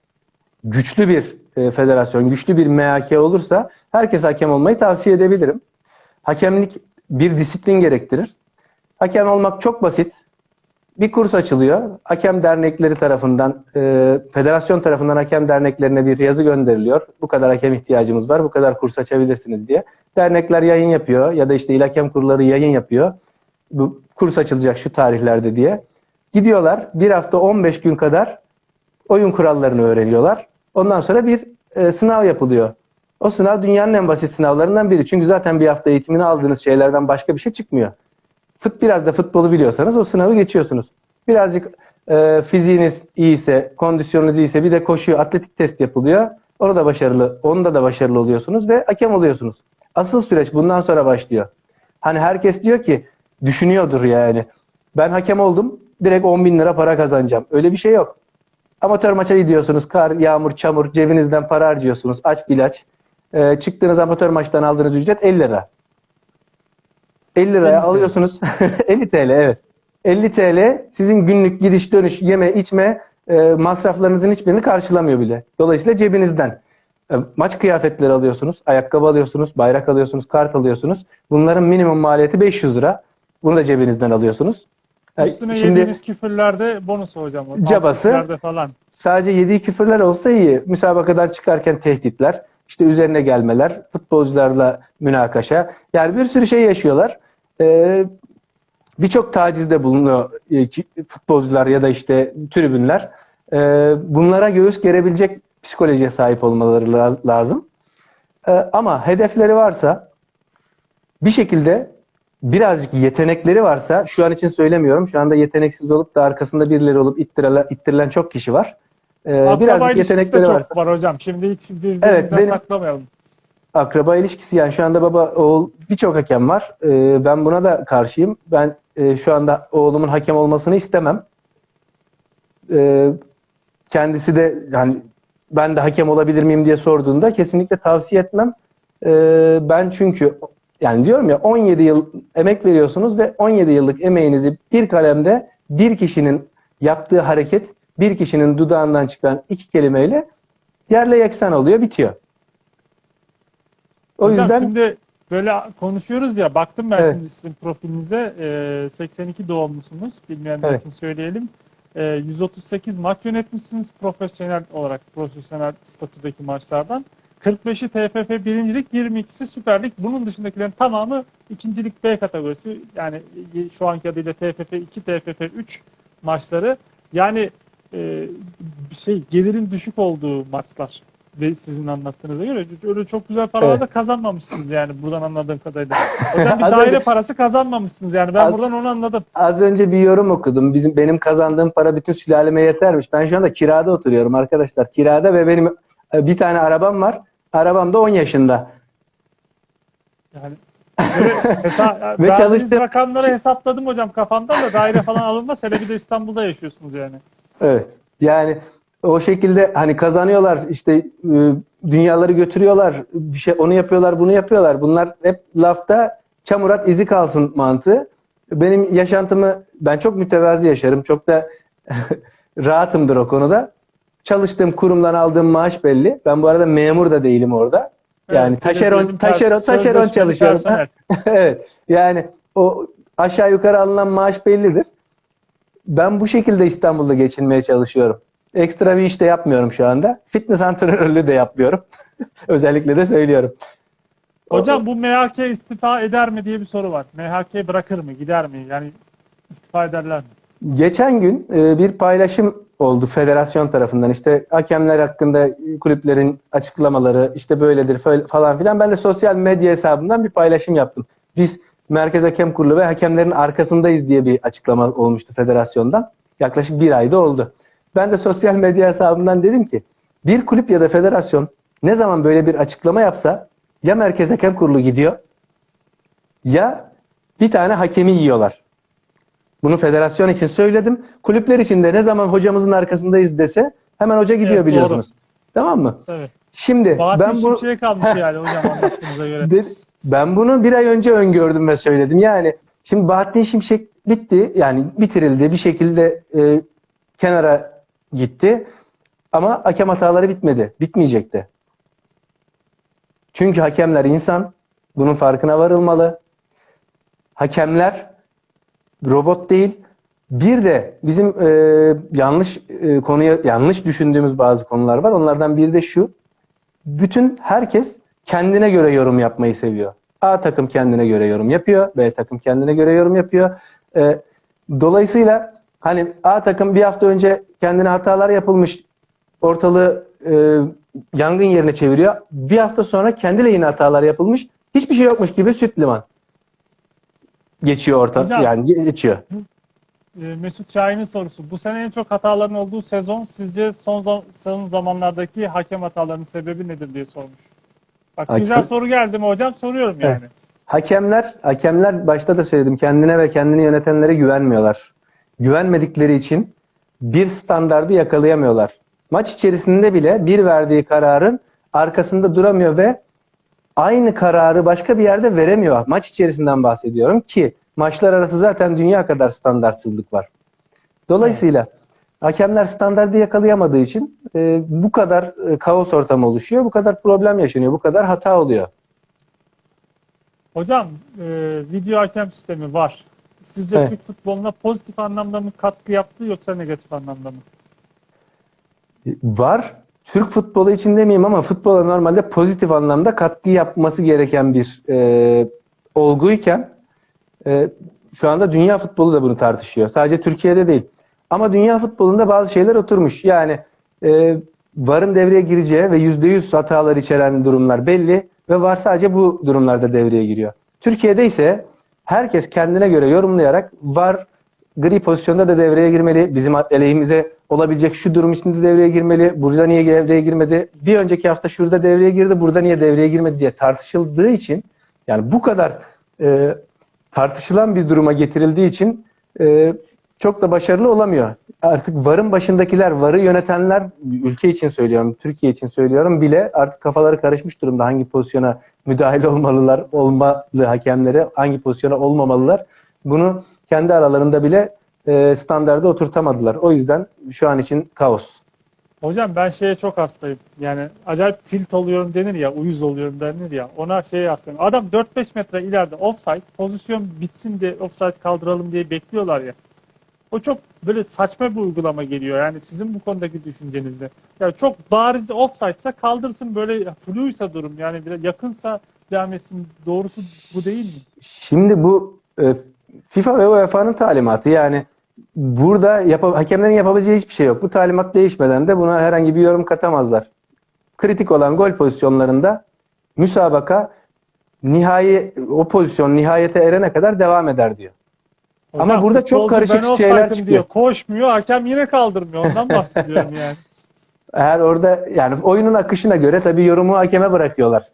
güçlü bir e, federasyon, güçlü bir MHK olursa herkes hakem olmayı tavsiye edebilirim. Hakemlik bir disiplin gerektirir. Hakem olmak çok basit. Bir kurs açılıyor. Hakem dernekleri tarafından, e, federasyon tarafından hakem derneklerine bir yazı gönderiliyor. Bu kadar hakem ihtiyacımız var, bu kadar kurs açabilirsiniz diye. Dernekler yayın yapıyor ya da işte il hakem kurulları yayın yapıyor. Bu kurs açılacak şu tarihlerde diye. Gidiyorlar bir hafta 15 gün kadar oyun kurallarını öğreniyorlar. Ondan sonra bir e, sınav yapılıyor. O sınav dünyanın en basit sınavlarından biri. Çünkü zaten bir hafta eğitimini aldığınız şeylerden başka bir şey çıkmıyor. Fut biraz da futbolu biliyorsanız o sınavı geçiyorsunuz. Birazcık e, fiziğiniz iyiyse, kondisyonunuz iyiyse bir de koşu, atletik test yapılıyor. Onu da başarılı, onda da başarılı oluyorsunuz ve hakem oluyorsunuz. Asıl süreç bundan sonra başlıyor. Hani herkes diyor ki, düşünüyordur yani. Ben hakem oldum, direkt 10 bin lira para kazanacağım. Öyle bir şey yok. Amatör maça gidiyorsunuz, kar, yağmur, çamur, cebinizden para harcıyorsunuz, aç bilaç. E, çıktığınız amatör maçtan aldığınız ücret 50 lira. 50 liraya 50 TL. alıyorsunuz. 50 TL evet. 50 TL sizin günlük gidiş dönüş yeme içme e, masraflarınızın hiçbirini karşılamıyor bile. Dolayısıyla cebinizden. E, maç kıyafetleri alıyorsunuz, ayakkabı alıyorsunuz, bayrak alıyorsunuz, kart alıyorsunuz. Bunların minimum maliyeti 500 lira. Bunu da cebinizden alıyorsunuz. E, Üstüne Şimdi yediğiniz küfürlerde bonus hocam. Cabası. falan. sadece yediği küfürler olsa iyi. Müsabakadan çıkarken tehditler, işte üzerine gelmeler, futbolcularla münakaşa. Yani bir sürü şey yaşıyorlar. Ee, Birçok tacizde bulunuyor e, futbolcular ya da işte tribünler. Ee, bunlara göğüs gerebilecek psikolojiye sahip olmaları laz- lazım. Ee, ama hedefleri varsa bir şekilde birazcık yetenekleri varsa şu an için söylemiyorum. Şu anda yeteneksiz olup da arkasında birileri olup ittirilen, ittirilen çok kişi var. Ee, birazcık yetenekleri çok varsa. var hocam. Şimdi hiç birbirimizden Evet, benim- saklamayalım. Akraba ilişkisi yani şu anda baba oğul birçok hakem var. Ee, ben buna da karşıyım. Ben e, şu anda oğlumun hakem olmasını istemem. Ee, kendisi de yani ben de hakem olabilir miyim diye sorduğunda kesinlikle tavsiye etmem. Ee, ben çünkü yani diyorum ya 17 yıl emek veriyorsunuz ve 17 yıllık emeğinizi bir kalemde bir kişinin yaptığı hareket bir kişinin dudağından çıkan iki kelimeyle yerle yeksan oluyor, bitiyor. O Hocam yüzden şimdi böyle konuşuyoruz ya baktım ben Evet. şimdi sizin profilinize e, 82 doğumlusunuz bilmeyenler Evet. için söyleyelim. E, 138 maç yönetmişsiniz profesyonel olarak profesyonel statüdeki maçlardan. 45'i TFF birincilik, 22'si Süper Lig. Bunun dışındakilerin tamamı ikincilik B kategorisi. Yani şu anki adıyla TFF 2, TFF 3 maçları. Yani e, şey gelirin düşük olduğu maçlar ve sizin anlattığınıza göre öyle çok güzel paralar Evet. da kazanmamışsınız yani buradan anladığım kadarıyla. Hocam bir daire önce- parası kazanmamışsınız yani ben Az- buradan onu anladım. az önce bir yorum okudum. Bizim benim kazandığım para bütün sülaleme yetermiş. Ben şu anda kirada oturuyorum arkadaşlar. Kirada ve benim e, bir tane arabam var. Arabam da 10 yaşında. Yani hesa Ve çalıştım- rakamları hesapladım hocam kafamdan da daire falan alınmaz. Hele bir de İstanbul'da yaşıyorsunuz yani. Evet. Yani o şekilde hani kazanıyorlar işte e, dünyaları götürüyorlar. Bir şey onu yapıyorlar, bunu yapıyorlar. Bunlar hep lafta çamurat izi kalsın mantığı. Benim yaşantımı ben çok mütevazi yaşarım. Çok da rahatımdır o konuda. Çalıştığım kurumdan aldığım maaş belli. Ben bu arada memur da değilim orada. Yani Evet, taşeron taşeron taşeron çalışıyorum. evet. Yani o aşağı yukarı alınan maaş bellidir. Ben bu şekilde İstanbul'da geçinmeye çalışıyorum. Ekstra bir iş de yapmıyorum şu anda. Fitness antrenörlüğü de yapmıyorum. Özellikle de söylüyorum. Hocam bu MHK istifa eder mi diye bir soru var. MHK bırakır mı, gider mi? Yani istifa ederler mi? Geçen gün e, bir paylaşım oldu federasyon tarafından. İşte hakemler hakkında kulüplerin açıklamaları işte böyledir falan filan. Ben de sosyal medya hesabından bir paylaşım yaptım. Biz Merkez Hakem Kurulu ve hakemlerin arkasındayız diye bir açıklama olmuştu federasyondan. Yaklaşık bir ayda oldu. Ben de sosyal medya hesabından dedim ki bir kulüp ya da federasyon ne zaman böyle bir açıklama yapsa ya Merkez Hakem Kurulu gidiyor ya bir tane hakemi yiyorlar. Bunu federasyon için söyledim. Kulüpler için de ne zaman hocamızın arkasındayız dese hemen hoca gidiyor Evet, biliyorsunuz. Tamam mı? Evet. Şimdi Bahattin ben bu Şimşek'e kalmış yani hocam anlattığınıza göre. de- ben bunu bir ay önce öngördüm ve söyledim. Yani şimdi Bahattin Şimşek bitti. Yani bitirildi. Bir şekilde e, kenara gitti. Ama hakem hataları bitmedi. Bitmeyecekti. Çünkü hakemler insan. Bunun farkına varılmalı. Hakemler robot değil. Bir de bizim e, yanlış e, konuya yanlış düşündüğümüz bazı konular var. Onlardan biri de şu. Bütün herkes kendine göre yorum yapmayı seviyor. A takım kendine göre yorum yapıyor. B takım kendine göre yorum yapıyor. E, dolayısıyla hani A takım bir hafta önce kendine hatalar yapılmış ortalığı e, yangın yerine çeviriyor. Bir hafta sonra kendi lehine hatalar yapılmış. Hiçbir şey yokmuş gibi süt liman geçiyor orta Hocam. yani geçiyor. Ee, Mesut Şahin'in sorusu. Bu sene en çok hataların olduğu sezon sizce son, son zamanlardaki hakem hatalarının sebebi nedir diye sormuş. Bak Hakem- güzel soru geldi mi hocam? Soruyorum yani. Hakemler, hakemler başta da söyledim kendine ve kendini yönetenlere güvenmiyorlar. Güvenmedikleri için bir standardı yakalayamıyorlar. Maç içerisinde bile bir verdiği kararın arkasında duramıyor ve aynı kararı başka bir yerde veremiyor. Maç içerisinden bahsediyorum ki maçlar arası zaten dünya kadar standartsızlık var. Dolayısıyla hakemler standardı yakalayamadığı için e, bu kadar e, kaos ortamı oluşuyor, bu kadar problem yaşanıyor, bu kadar hata oluyor. Hocam e, video hakem sistemi var. Sizce Evet. Türk futboluna pozitif anlamda mı katkı yaptı yoksa negatif anlamda mı? Var. Türk futbolu için demeyeyim ama futbola normalde pozitif anlamda katkı yapması gereken bir e, olguyken e, şu anda dünya futbolu da bunu tartışıyor. Sadece Türkiye'de değil. Ama dünya futbolunda bazı şeyler oturmuş. Yani e, VAR'ın devreye gireceği ve %100 hatalar içeren durumlar belli ve VAR sadece bu durumlarda devreye giriyor. Türkiye'de ise herkes kendine göre yorumlayarak VAR gri pozisyonda da devreye girmeli. Bizim aleyhimize olabilecek şu durum içinde devreye girmeli. Burada niye devreye girmedi? Bir önceki hafta şurada devreye girdi. Burada niye devreye girmedi diye tartışıldığı için yani bu kadar e, tartışılan bir duruma getirildiği için e, çok da başarılı olamıyor. Artık VAR'ın başındakiler, VAR'ı yönetenler, ülke için söylüyorum, Türkiye için söylüyorum bile artık kafaları karışmış durumda. Hangi pozisyona müdahale olmalılar, olmalı hakemlere, hangi pozisyona olmamalılar. Bunu kendi aralarında bile e, standarda oturtamadılar. O yüzden şu an için kaos. Hocam ben şeye çok hastayım. Yani acayip tilt oluyorum denir ya, uyuz oluyorum denir ya. Ona şeye hastayım. Adam 4-5 metre ileride offside, pozisyon bitsin de offside kaldıralım diye bekliyorlar ya. O çok böyle saçma bir uygulama geliyor. Yani sizin bu konudaki düşüncenizde. Yani çok bariz offside'sa kaldırsın böyle fluysa durum. Yani biraz yakınsa devam etsin. Doğrusu bu değil mi? Şimdi bu e, FIFA ve UEFA'nın talimatı yani burada yapa- hakemlerin yapabileceği hiçbir şey yok. Bu talimat değişmeden de buna herhangi bir yorum katamazlar. Kritik olan gol pozisyonlarında müsabaka nihai o pozisyon nihayete erene kadar devam eder diyor. Ama Hocam, burada çok karışık ben şeyler çıkıyor. Diyor. Koşmuyor, hakem yine kaldırmıyor. Ondan bahsediyorum yani. Eğer orada yani oyunun akışına göre tabii yorumu hakeme bırakıyorlar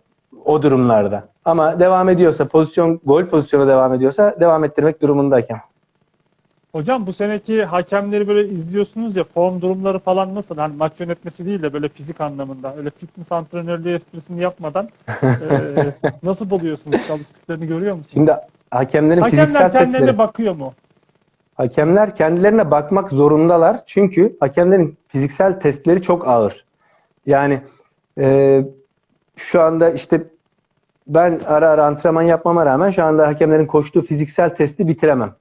o durumlarda. Ama devam ediyorsa pozisyon gol pozisyonu devam ediyorsa devam ettirmek durumunda hakem. Hocam bu seneki hakemleri böyle izliyorsunuz ya form durumları falan nasıl? Hani maç yönetmesi değil de böyle fizik anlamında. Öyle fitness antrenörlüğü esprisini yapmadan eee, nasıl buluyorsunuz? Çalıştıklarını görüyor musunuz? Şimdi hakemlerin Hakemler fiziksel kendilerine testleri bakıyor mu? Hakemler kendilerine bakmak zorundalar. Çünkü hakemlerin fiziksel testleri çok ağır. Yani e, şu anda işte ben ara ara antrenman yapmama rağmen şu anda hakemlerin koştuğu fiziksel testi bitiremem.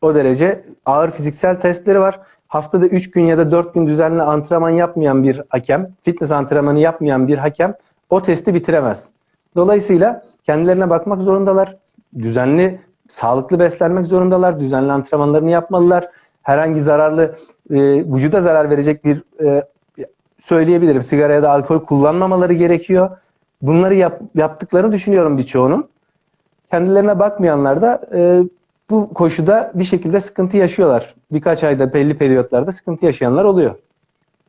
O derece ağır fiziksel testleri var. Haftada 3 gün ya da 4 gün düzenli antrenman yapmayan bir hakem, fitness antrenmanı yapmayan bir hakem o testi bitiremez. Dolayısıyla kendilerine bakmak zorundalar. Düzenli, sağlıklı beslenmek zorundalar. Düzenli antrenmanlarını yapmalılar. Herhangi zararlı, e, vücuda zarar verecek bir e, söyleyebilirim. Sigara ya da alkol kullanmamaları gerekiyor. Bunları yap, yaptıklarını düşünüyorum birçoğunun. Kendilerine bakmayanlar da e, bu koşuda bir şekilde sıkıntı yaşıyorlar. Birkaç ayda belli periyotlarda sıkıntı yaşayanlar oluyor.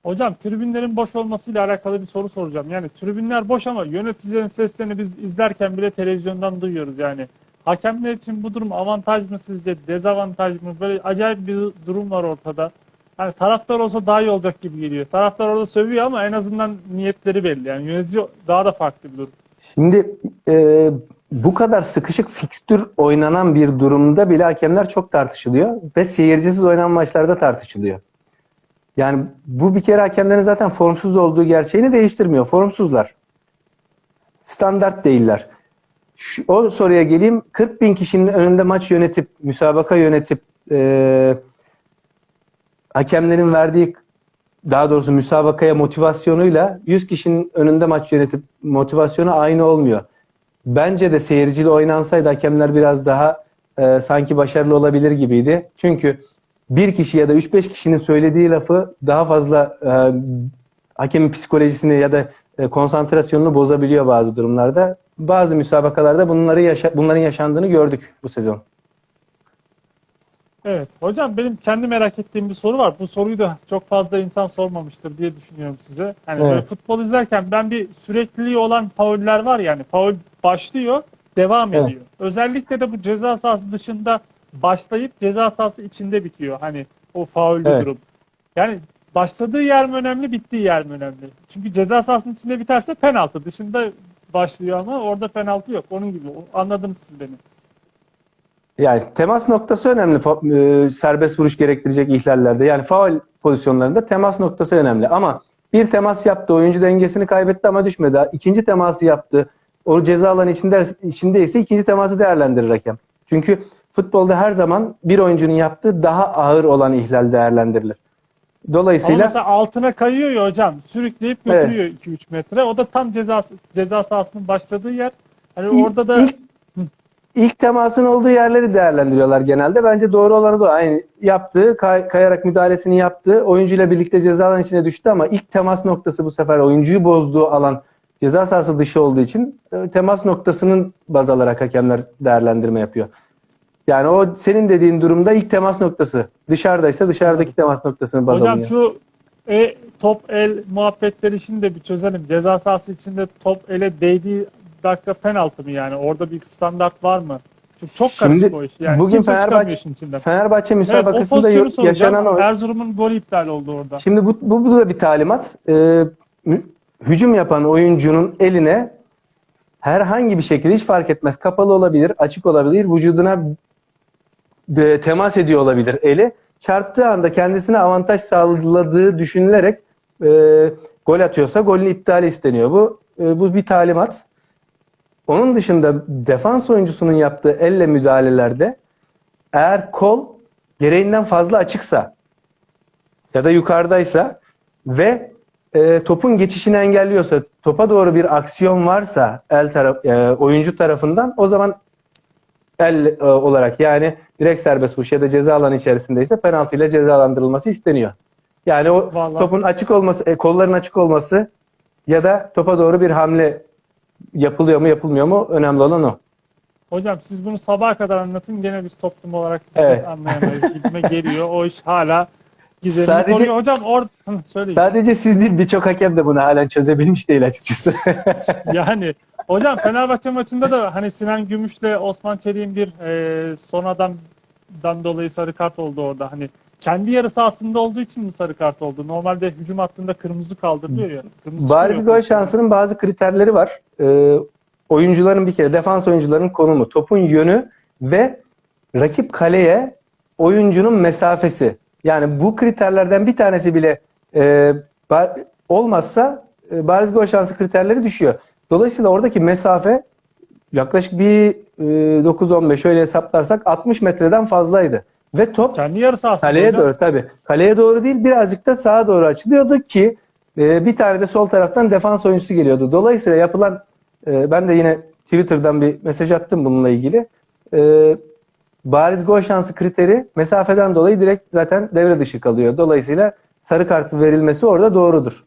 Hocam tribünlerin boş olmasıyla alakalı bir soru soracağım. Yani tribünler boş ama yöneticilerin seslerini biz izlerken bile televizyondan duyuyoruz yani. Hakemler için bu durum avantaj mı sizce, dezavantaj mı? Böyle acayip bir durum var ortada. Hani taraftar olsa daha iyi olacak gibi geliyor. Taraftar orada sövüyor ama en azından niyetleri belli. Yani yönetici daha da farklı bir durum. Şimdi e, bu kadar sıkışık fikstür oynanan bir durumda bile hakemler çok tartışılıyor ve seyircisiz oynanan maçlarda tartışılıyor. Yani bu bir kere hakemlerin zaten formsuz olduğu gerçeğini değiştirmiyor. Formsuzlar. Standart değiller. Şu, o soruya geleyim. 40 bin kişinin önünde maç yönetip, müsabaka yönetip e, hakemlerin verdiği daha doğrusu müsabakaya motivasyonuyla 100 kişinin önünde maç yönetip motivasyonu aynı olmuyor. Bence de seyirciyle oynansaydı hakemler biraz daha e, sanki başarılı olabilir gibiydi. Çünkü bir kişi ya da 3-5 kişinin söylediği lafı daha fazla e, hakemin psikolojisini ya da konsantrasyonunu bozabiliyor bazı durumlarda. Bazı müsabakalarda bunları yaşa- bunların yaşandığını gördük bu sezon. Evet. Hocam benim kendi merak ettiğim bir soru var. Bu soruyu da çok fazla insan sormamıştır diye düşünüyorum size. Hani Evet. böyle futbol izlerken ben bir sürekliliği olan fauller var yani. Faul başlıyor, devam Evet. ediyor. Özellikle de bu ceza sahası dışında başlayıp ceza sahası içinde bitiyor. Hani o faullü Evet. durum. Yani başladığı yer mi önemli, bittiği yer mi önemli? Çünkü ceza sahasının içinde biterse penaltı. Dışında başlıyor ama orada penaltı yok. Onun gibi. Anladınız siz beni. Yani temas noktası önemli e, serbest vuruş gerektirecek ihlallerde. Yani faul pozisyonlarında temas noktası önemli. Ama bir temas yaptı, oyuncu dengesini kaybetti ama düşmedi. İkinci teması yaptı. O ceza alanı içinde, içindeyse ikinci teması değerlendirir hakem. Çünkü futbolda her zaman bir oyuncunun yaptığı daha ağır olan ihlal değerlendirilir. Ama Dolayısıyla mesela altına kayıyor ya hocam. Sürükleyip Evet. götürüyor 2-3 metre. O da tam ceza ceza sahasının başladığı yer. Hani İlk- orada da ilk, ilk temasın olduğu yerleri değerlendiriyorlar genelde. Bence doğru olanı da aynı yaptığı, kay- kayarak müdahalesini yaptı. Oyuncuyla birlikte ceza alanı içine düştü ama ilk temas noktası bu sefer oyuncuyu bozduğu alan ceza sahası dışı olduğu için e, temas noktasının baz alarak hakemler değerlendirme yapıyor. Yani o senin dediğin durumda ilk temas noktası. Dışarıdaysa dışarıdaki temas noktasını baz hocam alınıyor. şu e, top el muhabbetleri işini de bir çözelim. Ceza sahası içinde top ele değdiği dakika penaltı mı yani? Orada bir standart var mı? Çünkü çok karışık Şimdi o iş. Yani bugün Fenerbahçe-. Fenerbahçe Evet, o müsabakasında yo- soracağım. yaşanan o Erzurum'un golü iptal oldu orada. Şimdi bu, bu, bu da bir talimat. Ee, hücum yapan oyuncunun eline herhangi bir şekilde hiç fark etmez. Kapalı olabilir, açık olabilir, vücuduna temas ediyor olabilir eli. Çarptığı anda kendisine avantaj sağladığı düşünülerek e, gol atıyorsa golün iptali isteniyor. Bu e, bu bir talimat. Onun dışında defans oyuncusunun yaptığı elle müdahalelerde eğer kol gereğinden fazla açıksa ya da yukarıdaysa ve e, topun geçişini engelliyorsa, topa doğru bir aksiyon varsa el taraf, e, oyuncu tarafından o zaman el e, olarak yani direkt serbest vuruş ya da ceza alanı içerisindeyse penaltı ile cezalandırılması isteniyor. Yani o Vallahi. topun açık olması, e, kolların açık olması ya da topa doğru bir hamle yapılıyor mu yapılmıyor mu önemli olan o. Hocam siz bunu sabaha kadar anlatın. Gene biz toplum olarak Evet. anlayamayız. Gitme geliyor. O iş hala gizemini Sadece- koruyor. Hocam orada söyleyin. Sadece siz değil birçok hakem de bunu halen çözebilmiş değil açıkçası. Yani hocam Fenerbahçe maçında da hani Sinan Gümüş'le Osman Çelik'in bir e, son adamdan dolayı sarı kart oldu orada. Hani kendi yarı sahasında olduğu için mi sarı kart oldu? Normalde hücum hattında kırmızı kaldırılıyor ya. Kırmızı Bari bir çıkmıyor. gol şansının bazı kriterleri var. Ee, oyuncuların bir kere defans oyuncularının konumu, topun yönü ve rakip kaleye oyuncunun mesafesi. Yani bu kriterlerden bir tanesi bile e, ba- olmazsa e, bariz gol şansı kriterleri düşüyor. Dolayısıyla oradaki mesafe yaklaşık bir e, 9-15 öyle hesaplarsak 60 metreden fazlaydı. Ve top Kendi yarı Kaleye hocam. doğru tabii. Kaleye doğru değil birazcık da sağa doğru açılıyordu ki e, bir tane de sol taraftan defans oyuncusu geliyordu. Dolayısıyla yapılan e, ben de yine Twitter'dan bir mesaj attım bununla ilgili. E, bariz gol şansı kriteri mesafeden dolayı direkt zaten devre dışı kalıyor. Dolayısıyla sarı kartı verilmesi orada doğrudur.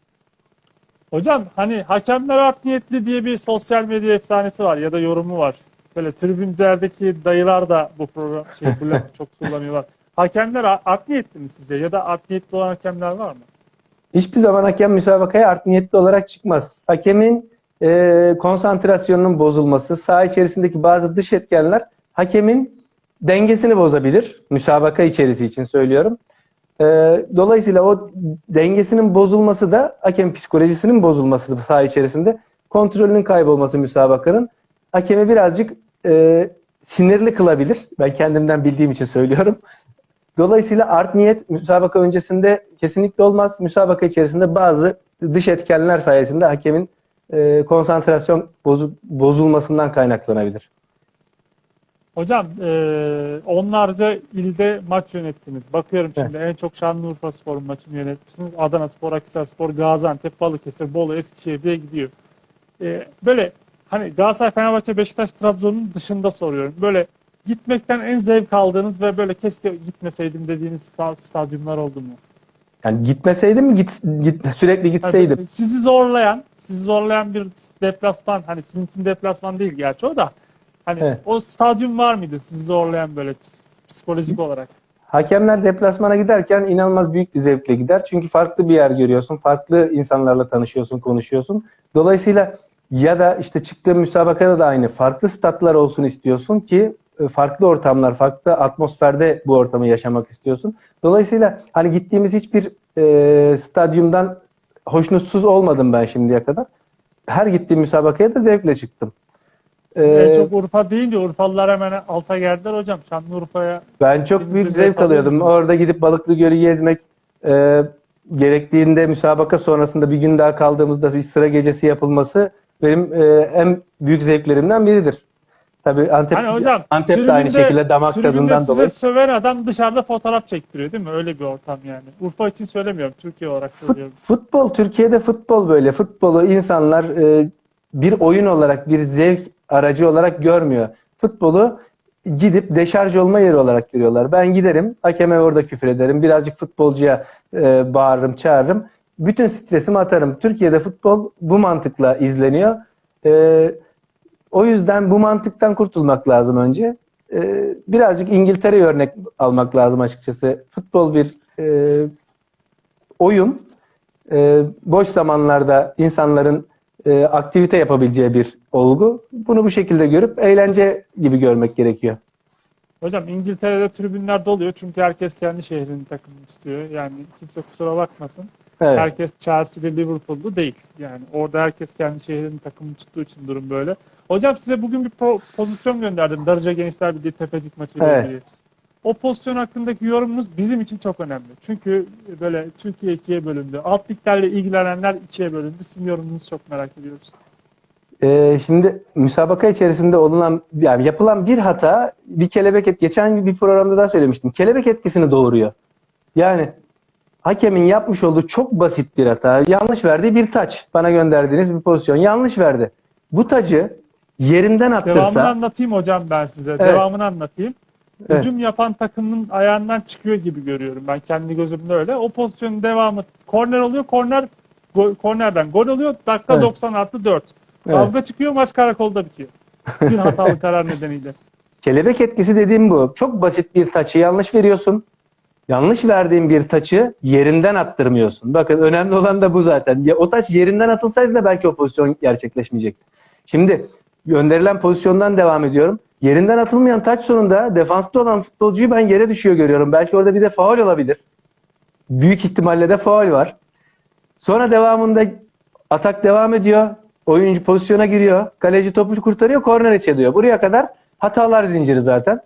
Hocam hani hakemler art niyetli diye bir sosyal medya efsanesi var ya da yorumu var. Böyle tribünlerdeki dayılar da bu program şey bu lafı çok kullanıyorlar. Hakemler art niyetli mi sizce ya da art niyetli olan hakemler var mı? Hiçbir zaman hakem müsabakaya art niyetli olarak çıkmaz. Hakemin e, konsantrasyonunun bozulması, saha içerisindeki bazı dış etkenler hakemin dengesini bozabilir. Müsabaka içerisi için söylüyorum. E, dolayısıyla o dengesinin bozulması da hakem psikolojisinin bozulması da saha içerisinde. Kontrolünün kaybolması müsabakanın hakemi birazcık e, sinirli kılabilir. Ben kendimden bildiğim için söylüyorum. Dolayısıyla art niyet müsabaka öncesinde kesinlikle olmaz. Müsabaka içerisinde bazı dış etkenler sayesinde hakemin e, konsantrasyon bozu- bozulmasından kaynaklanabilir. Hocam e, onlarca ilde maç yönettiniz. Bakıyorum şimdi en çok Şanlıurfa Spor'un maçını yönetmişsiniz. Adana Spor, Akhisar Spor, Gaziantep, Balıkesir, Bolu, Eskişehir diye gidiyor. E, böyle hani Galatasaray, Fenerbahçe, Beşiktaş, Trabzon'un dışında soruyorum. Böyle gitmekten en zevk aldığınız ve böyle keşke gitmeseydim dediğiniz sta- stadyumlar oldu mu? Yani gitmeseydim git, git sürekli gitseydim. Hani sizi zorlayan, sizi zorlayan bir deplasman, hani sizin için deplasman değil gerçi o da. Hani Evet. o stadyum var mıydı sizi zorlayan böyle ps- psikolojik olarak? Hakemler deplasmana giderken inanılmaz büyük bir zevkle gider. Çünkü farklı bir yer görüyorsun. Farklı insanlarla tanışıyorsun, konuşuyorsun. Dolayısıyla ya da işte çıktığın müsabakada da aynı. Farklı statlar olsun istiyorsun ki e, farklı ortamlar, farklı atmosferde bu ortamı yaşamak istiyorsun. Dolayısıyla hani gittiğimiz hiçbir e, stadyumdan hoşnutsuz olmadım ben şimdiye kadar. Her gittiğim müsabakaya da zevkle çıktım. E, en çok Urfa deyince Urfalılar hemen alta geldiler hocam. Şanlıurfa'ya Ben çok büyük zevk alıyordum. Orada gidip Balıklı Gölü gezmek, e, gerektiğinde müsabaka sonrasında bir gün daha kaldığımızda bir sıra gecesi yapılması benim e, en büyük zevklerimden biridir. Tabii Antep, Hani hocam Antep de aynı şekilde damak tadından size dolayı. söven adam dışarıda fotoğraf çektiriyor değil mi? Öyle bir ortam yani. Urfa için söylemiyorum. Türkiye olarak söylüyorum. Futbol, Türkiye'de futbol böyle. Futbolu insanlar e, bir oyun olarak, bir zevk aracı olarak görmüyor. Futbolu gidip deşarj olma yeri olarak görüyorlar. Ben giderim, hakeme orada küfür ederim, birazcık futbolcuya e, bağırırım, çağırırım. Bütün stresimi atarım. Türkiye'de futbol bu mantıkla izleniyor. E, o yüzden bu mantıktan kurtulmak lazım önce. E, birazcık İngiltere'ye örnek almak lazım açıkçası. Futbol bir e, oyun e, boş zamanlarda insanların e, aktivite yapabileceği bir olgu. Bunu bu şekilde görüp eğlence gibi görmek gerekiyor. Hocam İngiltere'de tribünler doluyor çünkü herkes kendi şehrinin takımını tutuyor. Yani kimse kusura bakmasın. Evet. Herkes Chelsea'li Liverpool'lu değil. Yani orada herkes kendi şehrinin takımını tuttuğu için durum böyle. Hocam size bugün bir po- pozisyon gönderdim. Darıca Gençler Birliği Tepecik maçıyla Evet. ilgili. O pozisyon hakkındaki yorumunuz bizim için çok önemli. Çünkü böyle Türkiye ikiye bölündü. Alt liglerle ilgilenenler ikiye bölündü. Sizin yorumunuzu çok merak ediyoruz. Ee, şimdi müsabaka içerisinde olunan yani yapılan bir hata bir kelebek et geçen bir programda daha söylemiştim. Kelebek etkisini doğuruyor. Yani hakemin yapmış olduğu çok basit bir hata. Yanlış verdiği bir taç. Bana gönderdiğiniz bir pozisyon. Yanlış verdi. Bu tacı yerinden Devamını attırsa anlatayım hocam ben size. Evet. Devamını anlatayım. Evet. Hücum yapan takımın ayağından çıkıyor gibi görüyorum ben kendi gözümde öyle. O pozisyonun devamı korner oluyor. Korner go- kornerden gol oluyor. Dakika Evet. 90 artı 4. Evet. Kavga çıkıyor maç karakolda bitiyor. Bir hatalı karar nedeniyle. Kelebek etkisi dediğim bu. Çok basit bir taçı yanlış veriyorsun. Yanlış verdiğin bir taçı yerinden attırmıyorsun. Bakın önemli olan da bu zaten. Ya, o taç yerinden atılsaydı da belki o pozisyon gerçekleşmeyecekti. Şimdi gönderilen pozisyondan devam ediyorum. Yerinden atılmayan taç sonunda defansta olan futbolcuyu ben yere düşüyor görüyorum. Belki orada bir de faul olabilir. Büyük ihtimalle de faul var. Sonra devamında atak devam ediyor. Oyuncu pozisyona giriyor. Kaleci topu kurtarıyor. Korner içe Buraya kadar hatalar zinciri zaten.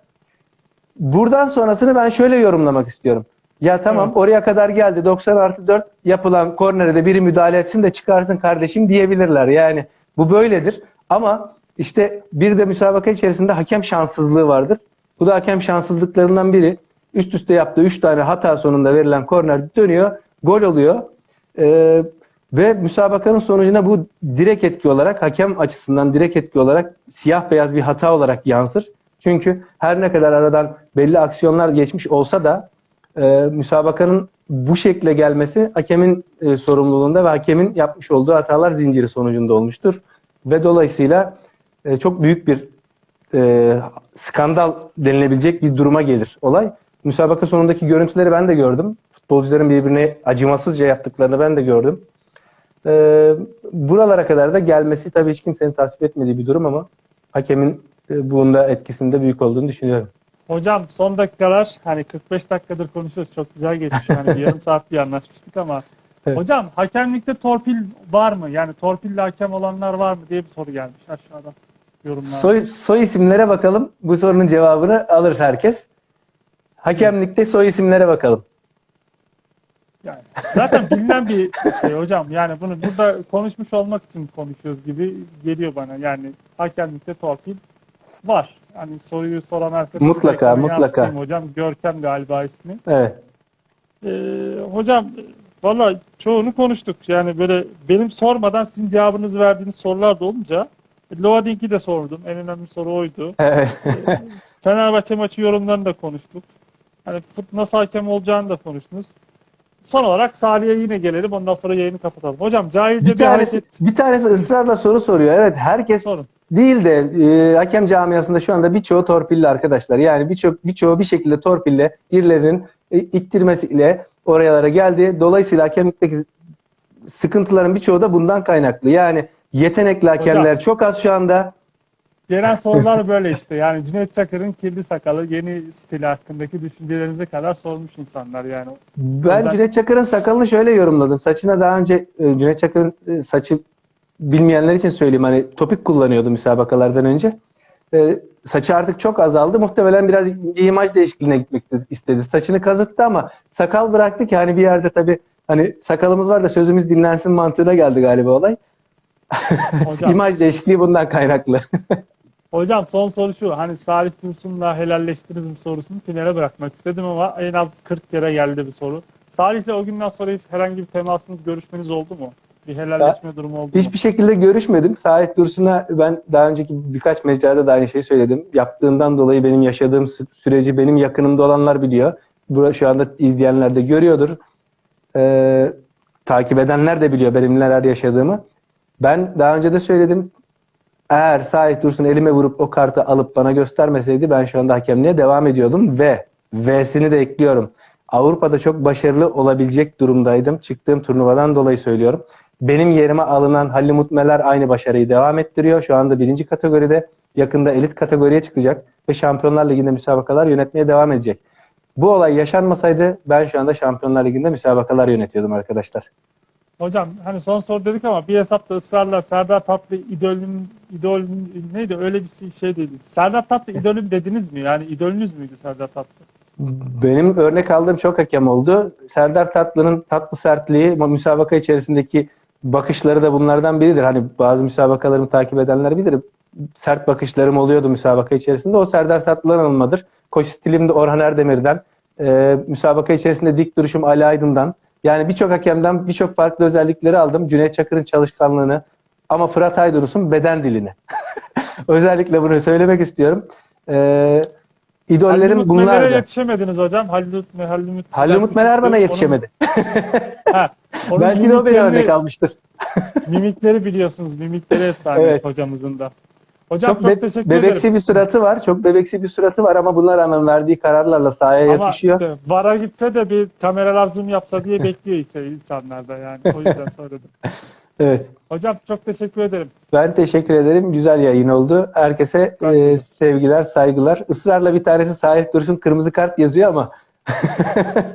Buradan sonrasını ben şöyle yorumlamak istiyorum. Ya tamam Evet. oraya kadar geldi 90 artı 4 yapılan kornere de biri müdahale etsin de çıkarsın kardeşim diyebilirler. Yani bu böyledir. Ama işte bir de müsabaka içerisinde hakem şanssızlığı vardır. Bu da hakem şanssızlıklarından biri. Üst üste yaptığı 3 tane hata sonunda verilen korner dönüyor. Gol oluyor. Ee, ve müsabakanın sonucuna bu direkt etki olarak hakem açısından direkt etki olarak siyah beyaz bir hata olarak yansır. Çünkü her ne kadar aradan belli aksiyonlar geçmiş olsa da e, müsabakanın bu şekle gelmesi hakemin e, sorumluluğunda ve hakemin yapmış olduğu hatalar zinciri sonucunda olmuştur. Ve dolayısıyla e, çok büyük bir e, skandal denilebilecek bir duruma gelir olay. Müsabaka sonundaki görüntüleri ben de gördüm. Futbolcuların birbirine acımasızca yaptıklarını ben de gördüm. E, buralara kadar da gelmesi tabii hiç kimsenin tasvip etmediği bir durum ama hakemin e, bunda etkisinde büyük olduğunu düşünüyorum. Hocam son dakikalar hani 45 dakikadır konuşuyoruz. Çok güzel geçmiş. Hani bir yarım saat bir anlaşmıştık ama Evet. hocam hakemlikte torpil var mı? Yani torpille hakem olanlar var mı diye bir soru gelmiş aşağıda yorumlarda. Soy, soy isimlere bakalım. Bu sorunun cevabını alır herkes. Hakemlikte soy isimlere bakalım. Yani zaten bilinen bir şey hocam. Yani bunu burada konuşmuş olmak için konuşuyoruz gibi geliyor bana. Yani hakemlikte torpil var. hani soruyu soran arkadaşım Mutlaka, mutlaka. hocam. Görkem galiba ismi. Evet. Ee, hocam valla çoğunu konuştuk. Yani böyle benim sormadan sizin cevabınızı verdiğiniz sorular da olunca Loading'i de sordum. En önemli soru oydu. Fenerbahçe maçı yorumlarını da konuştuk. Hani nasıl hakem olacağını da konuştunuz. Son olarak Salih'e yine gelelim. Ondan sonra yayını kapatalım. Hocam cahilce bir bir, tanesi hareket bir tanesi ısrarla soru soruyor. Evet, herkes sorun. değil de e, hakem camiasında şu anda birçoğu torpilli arkadaşlar. Yani birçok birçoğu bir şekilde torpille birilerinin e, ittirmesiyle oralara geldi. Dolayısıyla hakemlikteki sıkıntıların birçoğu da bundan kaynaklı. Yani yetenekli hakemler Hocam. çok az şu anda. Genel sorular böyle işte. Yani Cüneyt Çakır'ın kirli sakalı yeni stili hakkındaki düşüncelerinize kadar sormuş insanlar yani. Ben Özel- Cüneyt Çakır'ın sakalını şöyle yorumladım. Saçına daha önce e, Cüneyt Çakır'ın e, saçı bilmeyenler için söyleyeyim hani topik kullanıyordu müsabakalardan önce. E, saçı artık çok azaldı. Muhtemelen biraz imaj değişikliğine gitmek istedi. Saçını kazıttı ama sakal bıraktı ki hani bir yerde tabii hani sakalımız var da sözümüz dinlensin mantığına geldi galiba olay. Hocam, İmaj değişikliği bundan kaynaklı. hocam son soru şu. Hani Salih Dursun'la helalleştiniz mi sorusunu finale bırakmak istedim ama en az 40 kere geldi bir soru. Salih'le o günden sonra hiç herhangi bir temasınız, görüşmeniz oldu mu? Bir helalleşme durumu oldu mu? Hiçbir şekilde görüşmedim. Sait Dursun'a ben daha önceki birkaç mecrada da aynı şeyi söyledim. Yaptığından dolayı benim yaşadığım sü- süreci benim yakınımda olanlar biliyor. Şu anda izleyenler de görüyordur. Ee, takip edenler de biliyor benim neler yaşadığımı. Ben daha önce de söyledim. Eğer Sait Dursun elime vurup o kartı alıp bana göstermeseydi ben şu anda hakemliğe devam ediyordum ve V'sini de ekliyorum. Avrupa'da çok başarılı olabilecek durumdaydım. Çıktığım turnuvadan dolayı söylüyorum. Benim yerime alınan Halil Mutmeler aynı başarıyı devam ettiriyor. Şu anda birinci kategoride yakında elit kategoriye çıkacak ve Şampiyonlar Ligi'nde müsabakalar yönetmeye devam edecek. Bu olay yaşanmasaydı ben şu anda Şampiyonlar Ligi'nde müsabakalar yönetiyordum arkadaşlar. Hocam hani son soru dedik ama bir hesapta ısrarla Serdar Tatlı idolüm, idolüm neydi öyle bir şey değildi. Serdar Tatlı idolüm dediniz mi? Yani idolünüz müydü Serdar Tatlı? Benim örnek aldığım çok hakem oldu. Serdar Tatlı'nın tatlı sertliği müsabaka içerisindeki bakışları da bunlardan biridir. Hani bazı müsabakalarımı takip edenler bilir. Sert bakışlarım oluyordu müsabaka içerisinde. O Serdar Tatlı'dan alınmadır. Koç stilim de Orhan Erdemir'den. Ee, müsabaka içerisinde dik duruşum Ali Aydın'dan. Yani birçok hakemden birçok farklı özellikleri aldım. Cüneyt Çakır'ın çalışkanlığını ama Fırat Aydınus'un beden dilini. Özellikle bunu söylemek istiyorum. Ee, idollerim Halil Mutmeler'e bunlardı. yetişemediniz hocam. Halil Mutmeler, Halil Halil Mutmeler bana yetişemedi. Ha, onun Belki de o beni örnek almıştır. Mimikleri biliyorsunuz. Mimikleri efsane Evet. hocamızın da. Hocam Çok, çok, be- teşekkür bebeksi ederim. bir suratı var. Çok bebeksi bir suratı var ama buna rağmen verdiği kararlarla sahaya Ama yakışıyor. işte VAR'a gitse de bir kameralar zoom yapsa diye bekliyor işte insanlar da yani. O yüzden söyledim. Evet. Hocam çok teşekkür ederim. Ben teşekkür ederim. Güzel yayın oldu. Herkese e, sevgiler, saygılar. Israrla bir tanesi Salih Dursun kırmızı kart yazıyor ama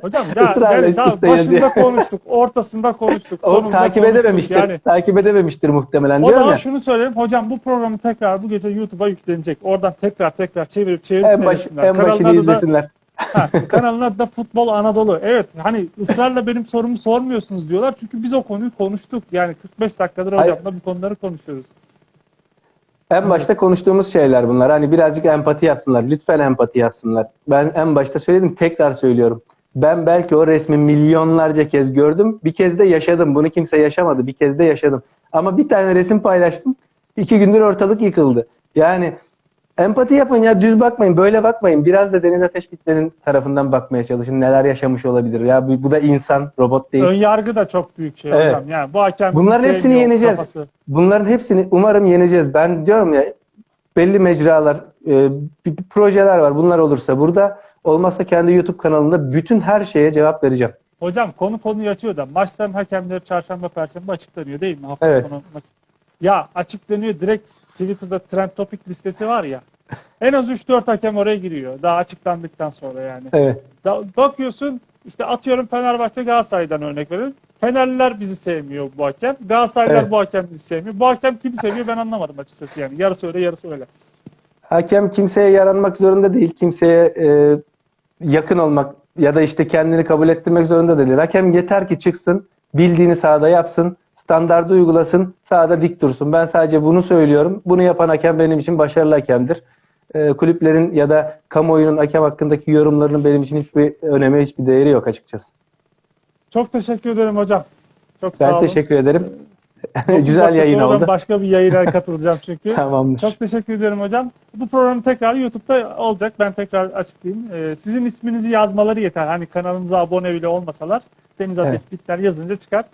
Hocam ya Israrla yani üst tamam, üste başında yazıyor. konuştuk, ortasında konuştuk, o takip konuştuk. edememiştir. Yani Takip edememiştir muhtemelen o zaman ya. şunu söyleyeyim. Hocam bu programı tekrar bu gece YouTube'a yüklenecek. Oradan tekrar tekrar çevirip çevirip En, baş, en başını da- izlesinler. Ha, kanalın adı da Futbol Anadolu. Evet hani ısrarla benim sorumu sormuyorsunuz diyorlar. Çünkü biz o konuyu konuştuk. Yani 45 dakikadır hocamla bu konuları konuşuyoruz. En başta konuştuğumuz şeyler bunlar. Hani birazcık empati yapsınlar. Lütfen empati yapsınlar. Ben en başta söyledim, tekrar söylüyorum. Ben belki o resmi milyonlarca kez gördüm. Bir kez de yaşadım. Bunu kimse yaşamadı. Bir kez de yaşadım. Ama bir tane resim paylaştım. İki gündür ortalık yıkıldı. Yani empati yapın ya. Düz bakmayın. Böyle bakmayın. Biraz da Deniz Ateş Bitler'in tarafından bakmaya çalışın. Neler yaşamış olabilir. Ya bu, bu da insan, robot değil. Ön yargı da çok büyük şey Evet. hocam. Yani bu hakem Bunların hepsini yeneceğiz. kafası. Bunların hepsini umarım yeneceğiz. Ben diyorum ya belli mecralar, e, projeler var. Bunlar olursa burada olmazsa kendi YouTube kanalımda bütün her şeye cevap vereceğim. Hocam konu konuyu açıyor da maçların hakemleri çarşamba perşembe açıklanıyor değil mi? Hafta Evet. sonu maç. Ya açıklanıyor direkt Twitter'da trend topic listesi var ya. En az 3-4 hakem oraya giriyor. Daha açıklandıktan sonra yani. Evet. Da- bakıyorsun işte atıyorum Fenerbahçe Galatasaray'dan örnek verin. Fenerliler bizi sevmiyor bu hakem. Galatasaraylılar Evet. bu hakem bizi sevmiyor. Bu hakem kimi seviyor ben anlamadım açıkçası yani. Yarısı öyle yarısı öyle. Hakem kimseye yaranmak zorunda değil. Kimseye e, yakın olmak ya da işte kendini kabul ettirmek zorunda değil. Hakem yeter ki çıksın, bildiğini sahada yapsın, standardı uygulasın, sahada dik dursun. Ben sadece bunu söylüyorum. Bunu yapan hakem benim için başarılı hakemdir. e, kulüplerin ya da kamuoyunun hakem hakkındaki yorumlarının benim için hiçbir önemi, hiçbir değeri yok açıkçası. Çok teşekkür ederim hocam. Çok sağ Ben olun. teşekkür ederim. Dokuz Güzel yayın oldu. Başka bir yayına katılacağım çünkü. Tamamdır. Çok teşekkür ederim hocam. Bu program tekrar YouTube'da olacak. Ben tekrar açıklayayım. Ee, sizin isminizi yazmaları yeter. Hani kanalımıza abone bile olmasalar Deniz Ateş Evet. Bitler yazınca çıkar.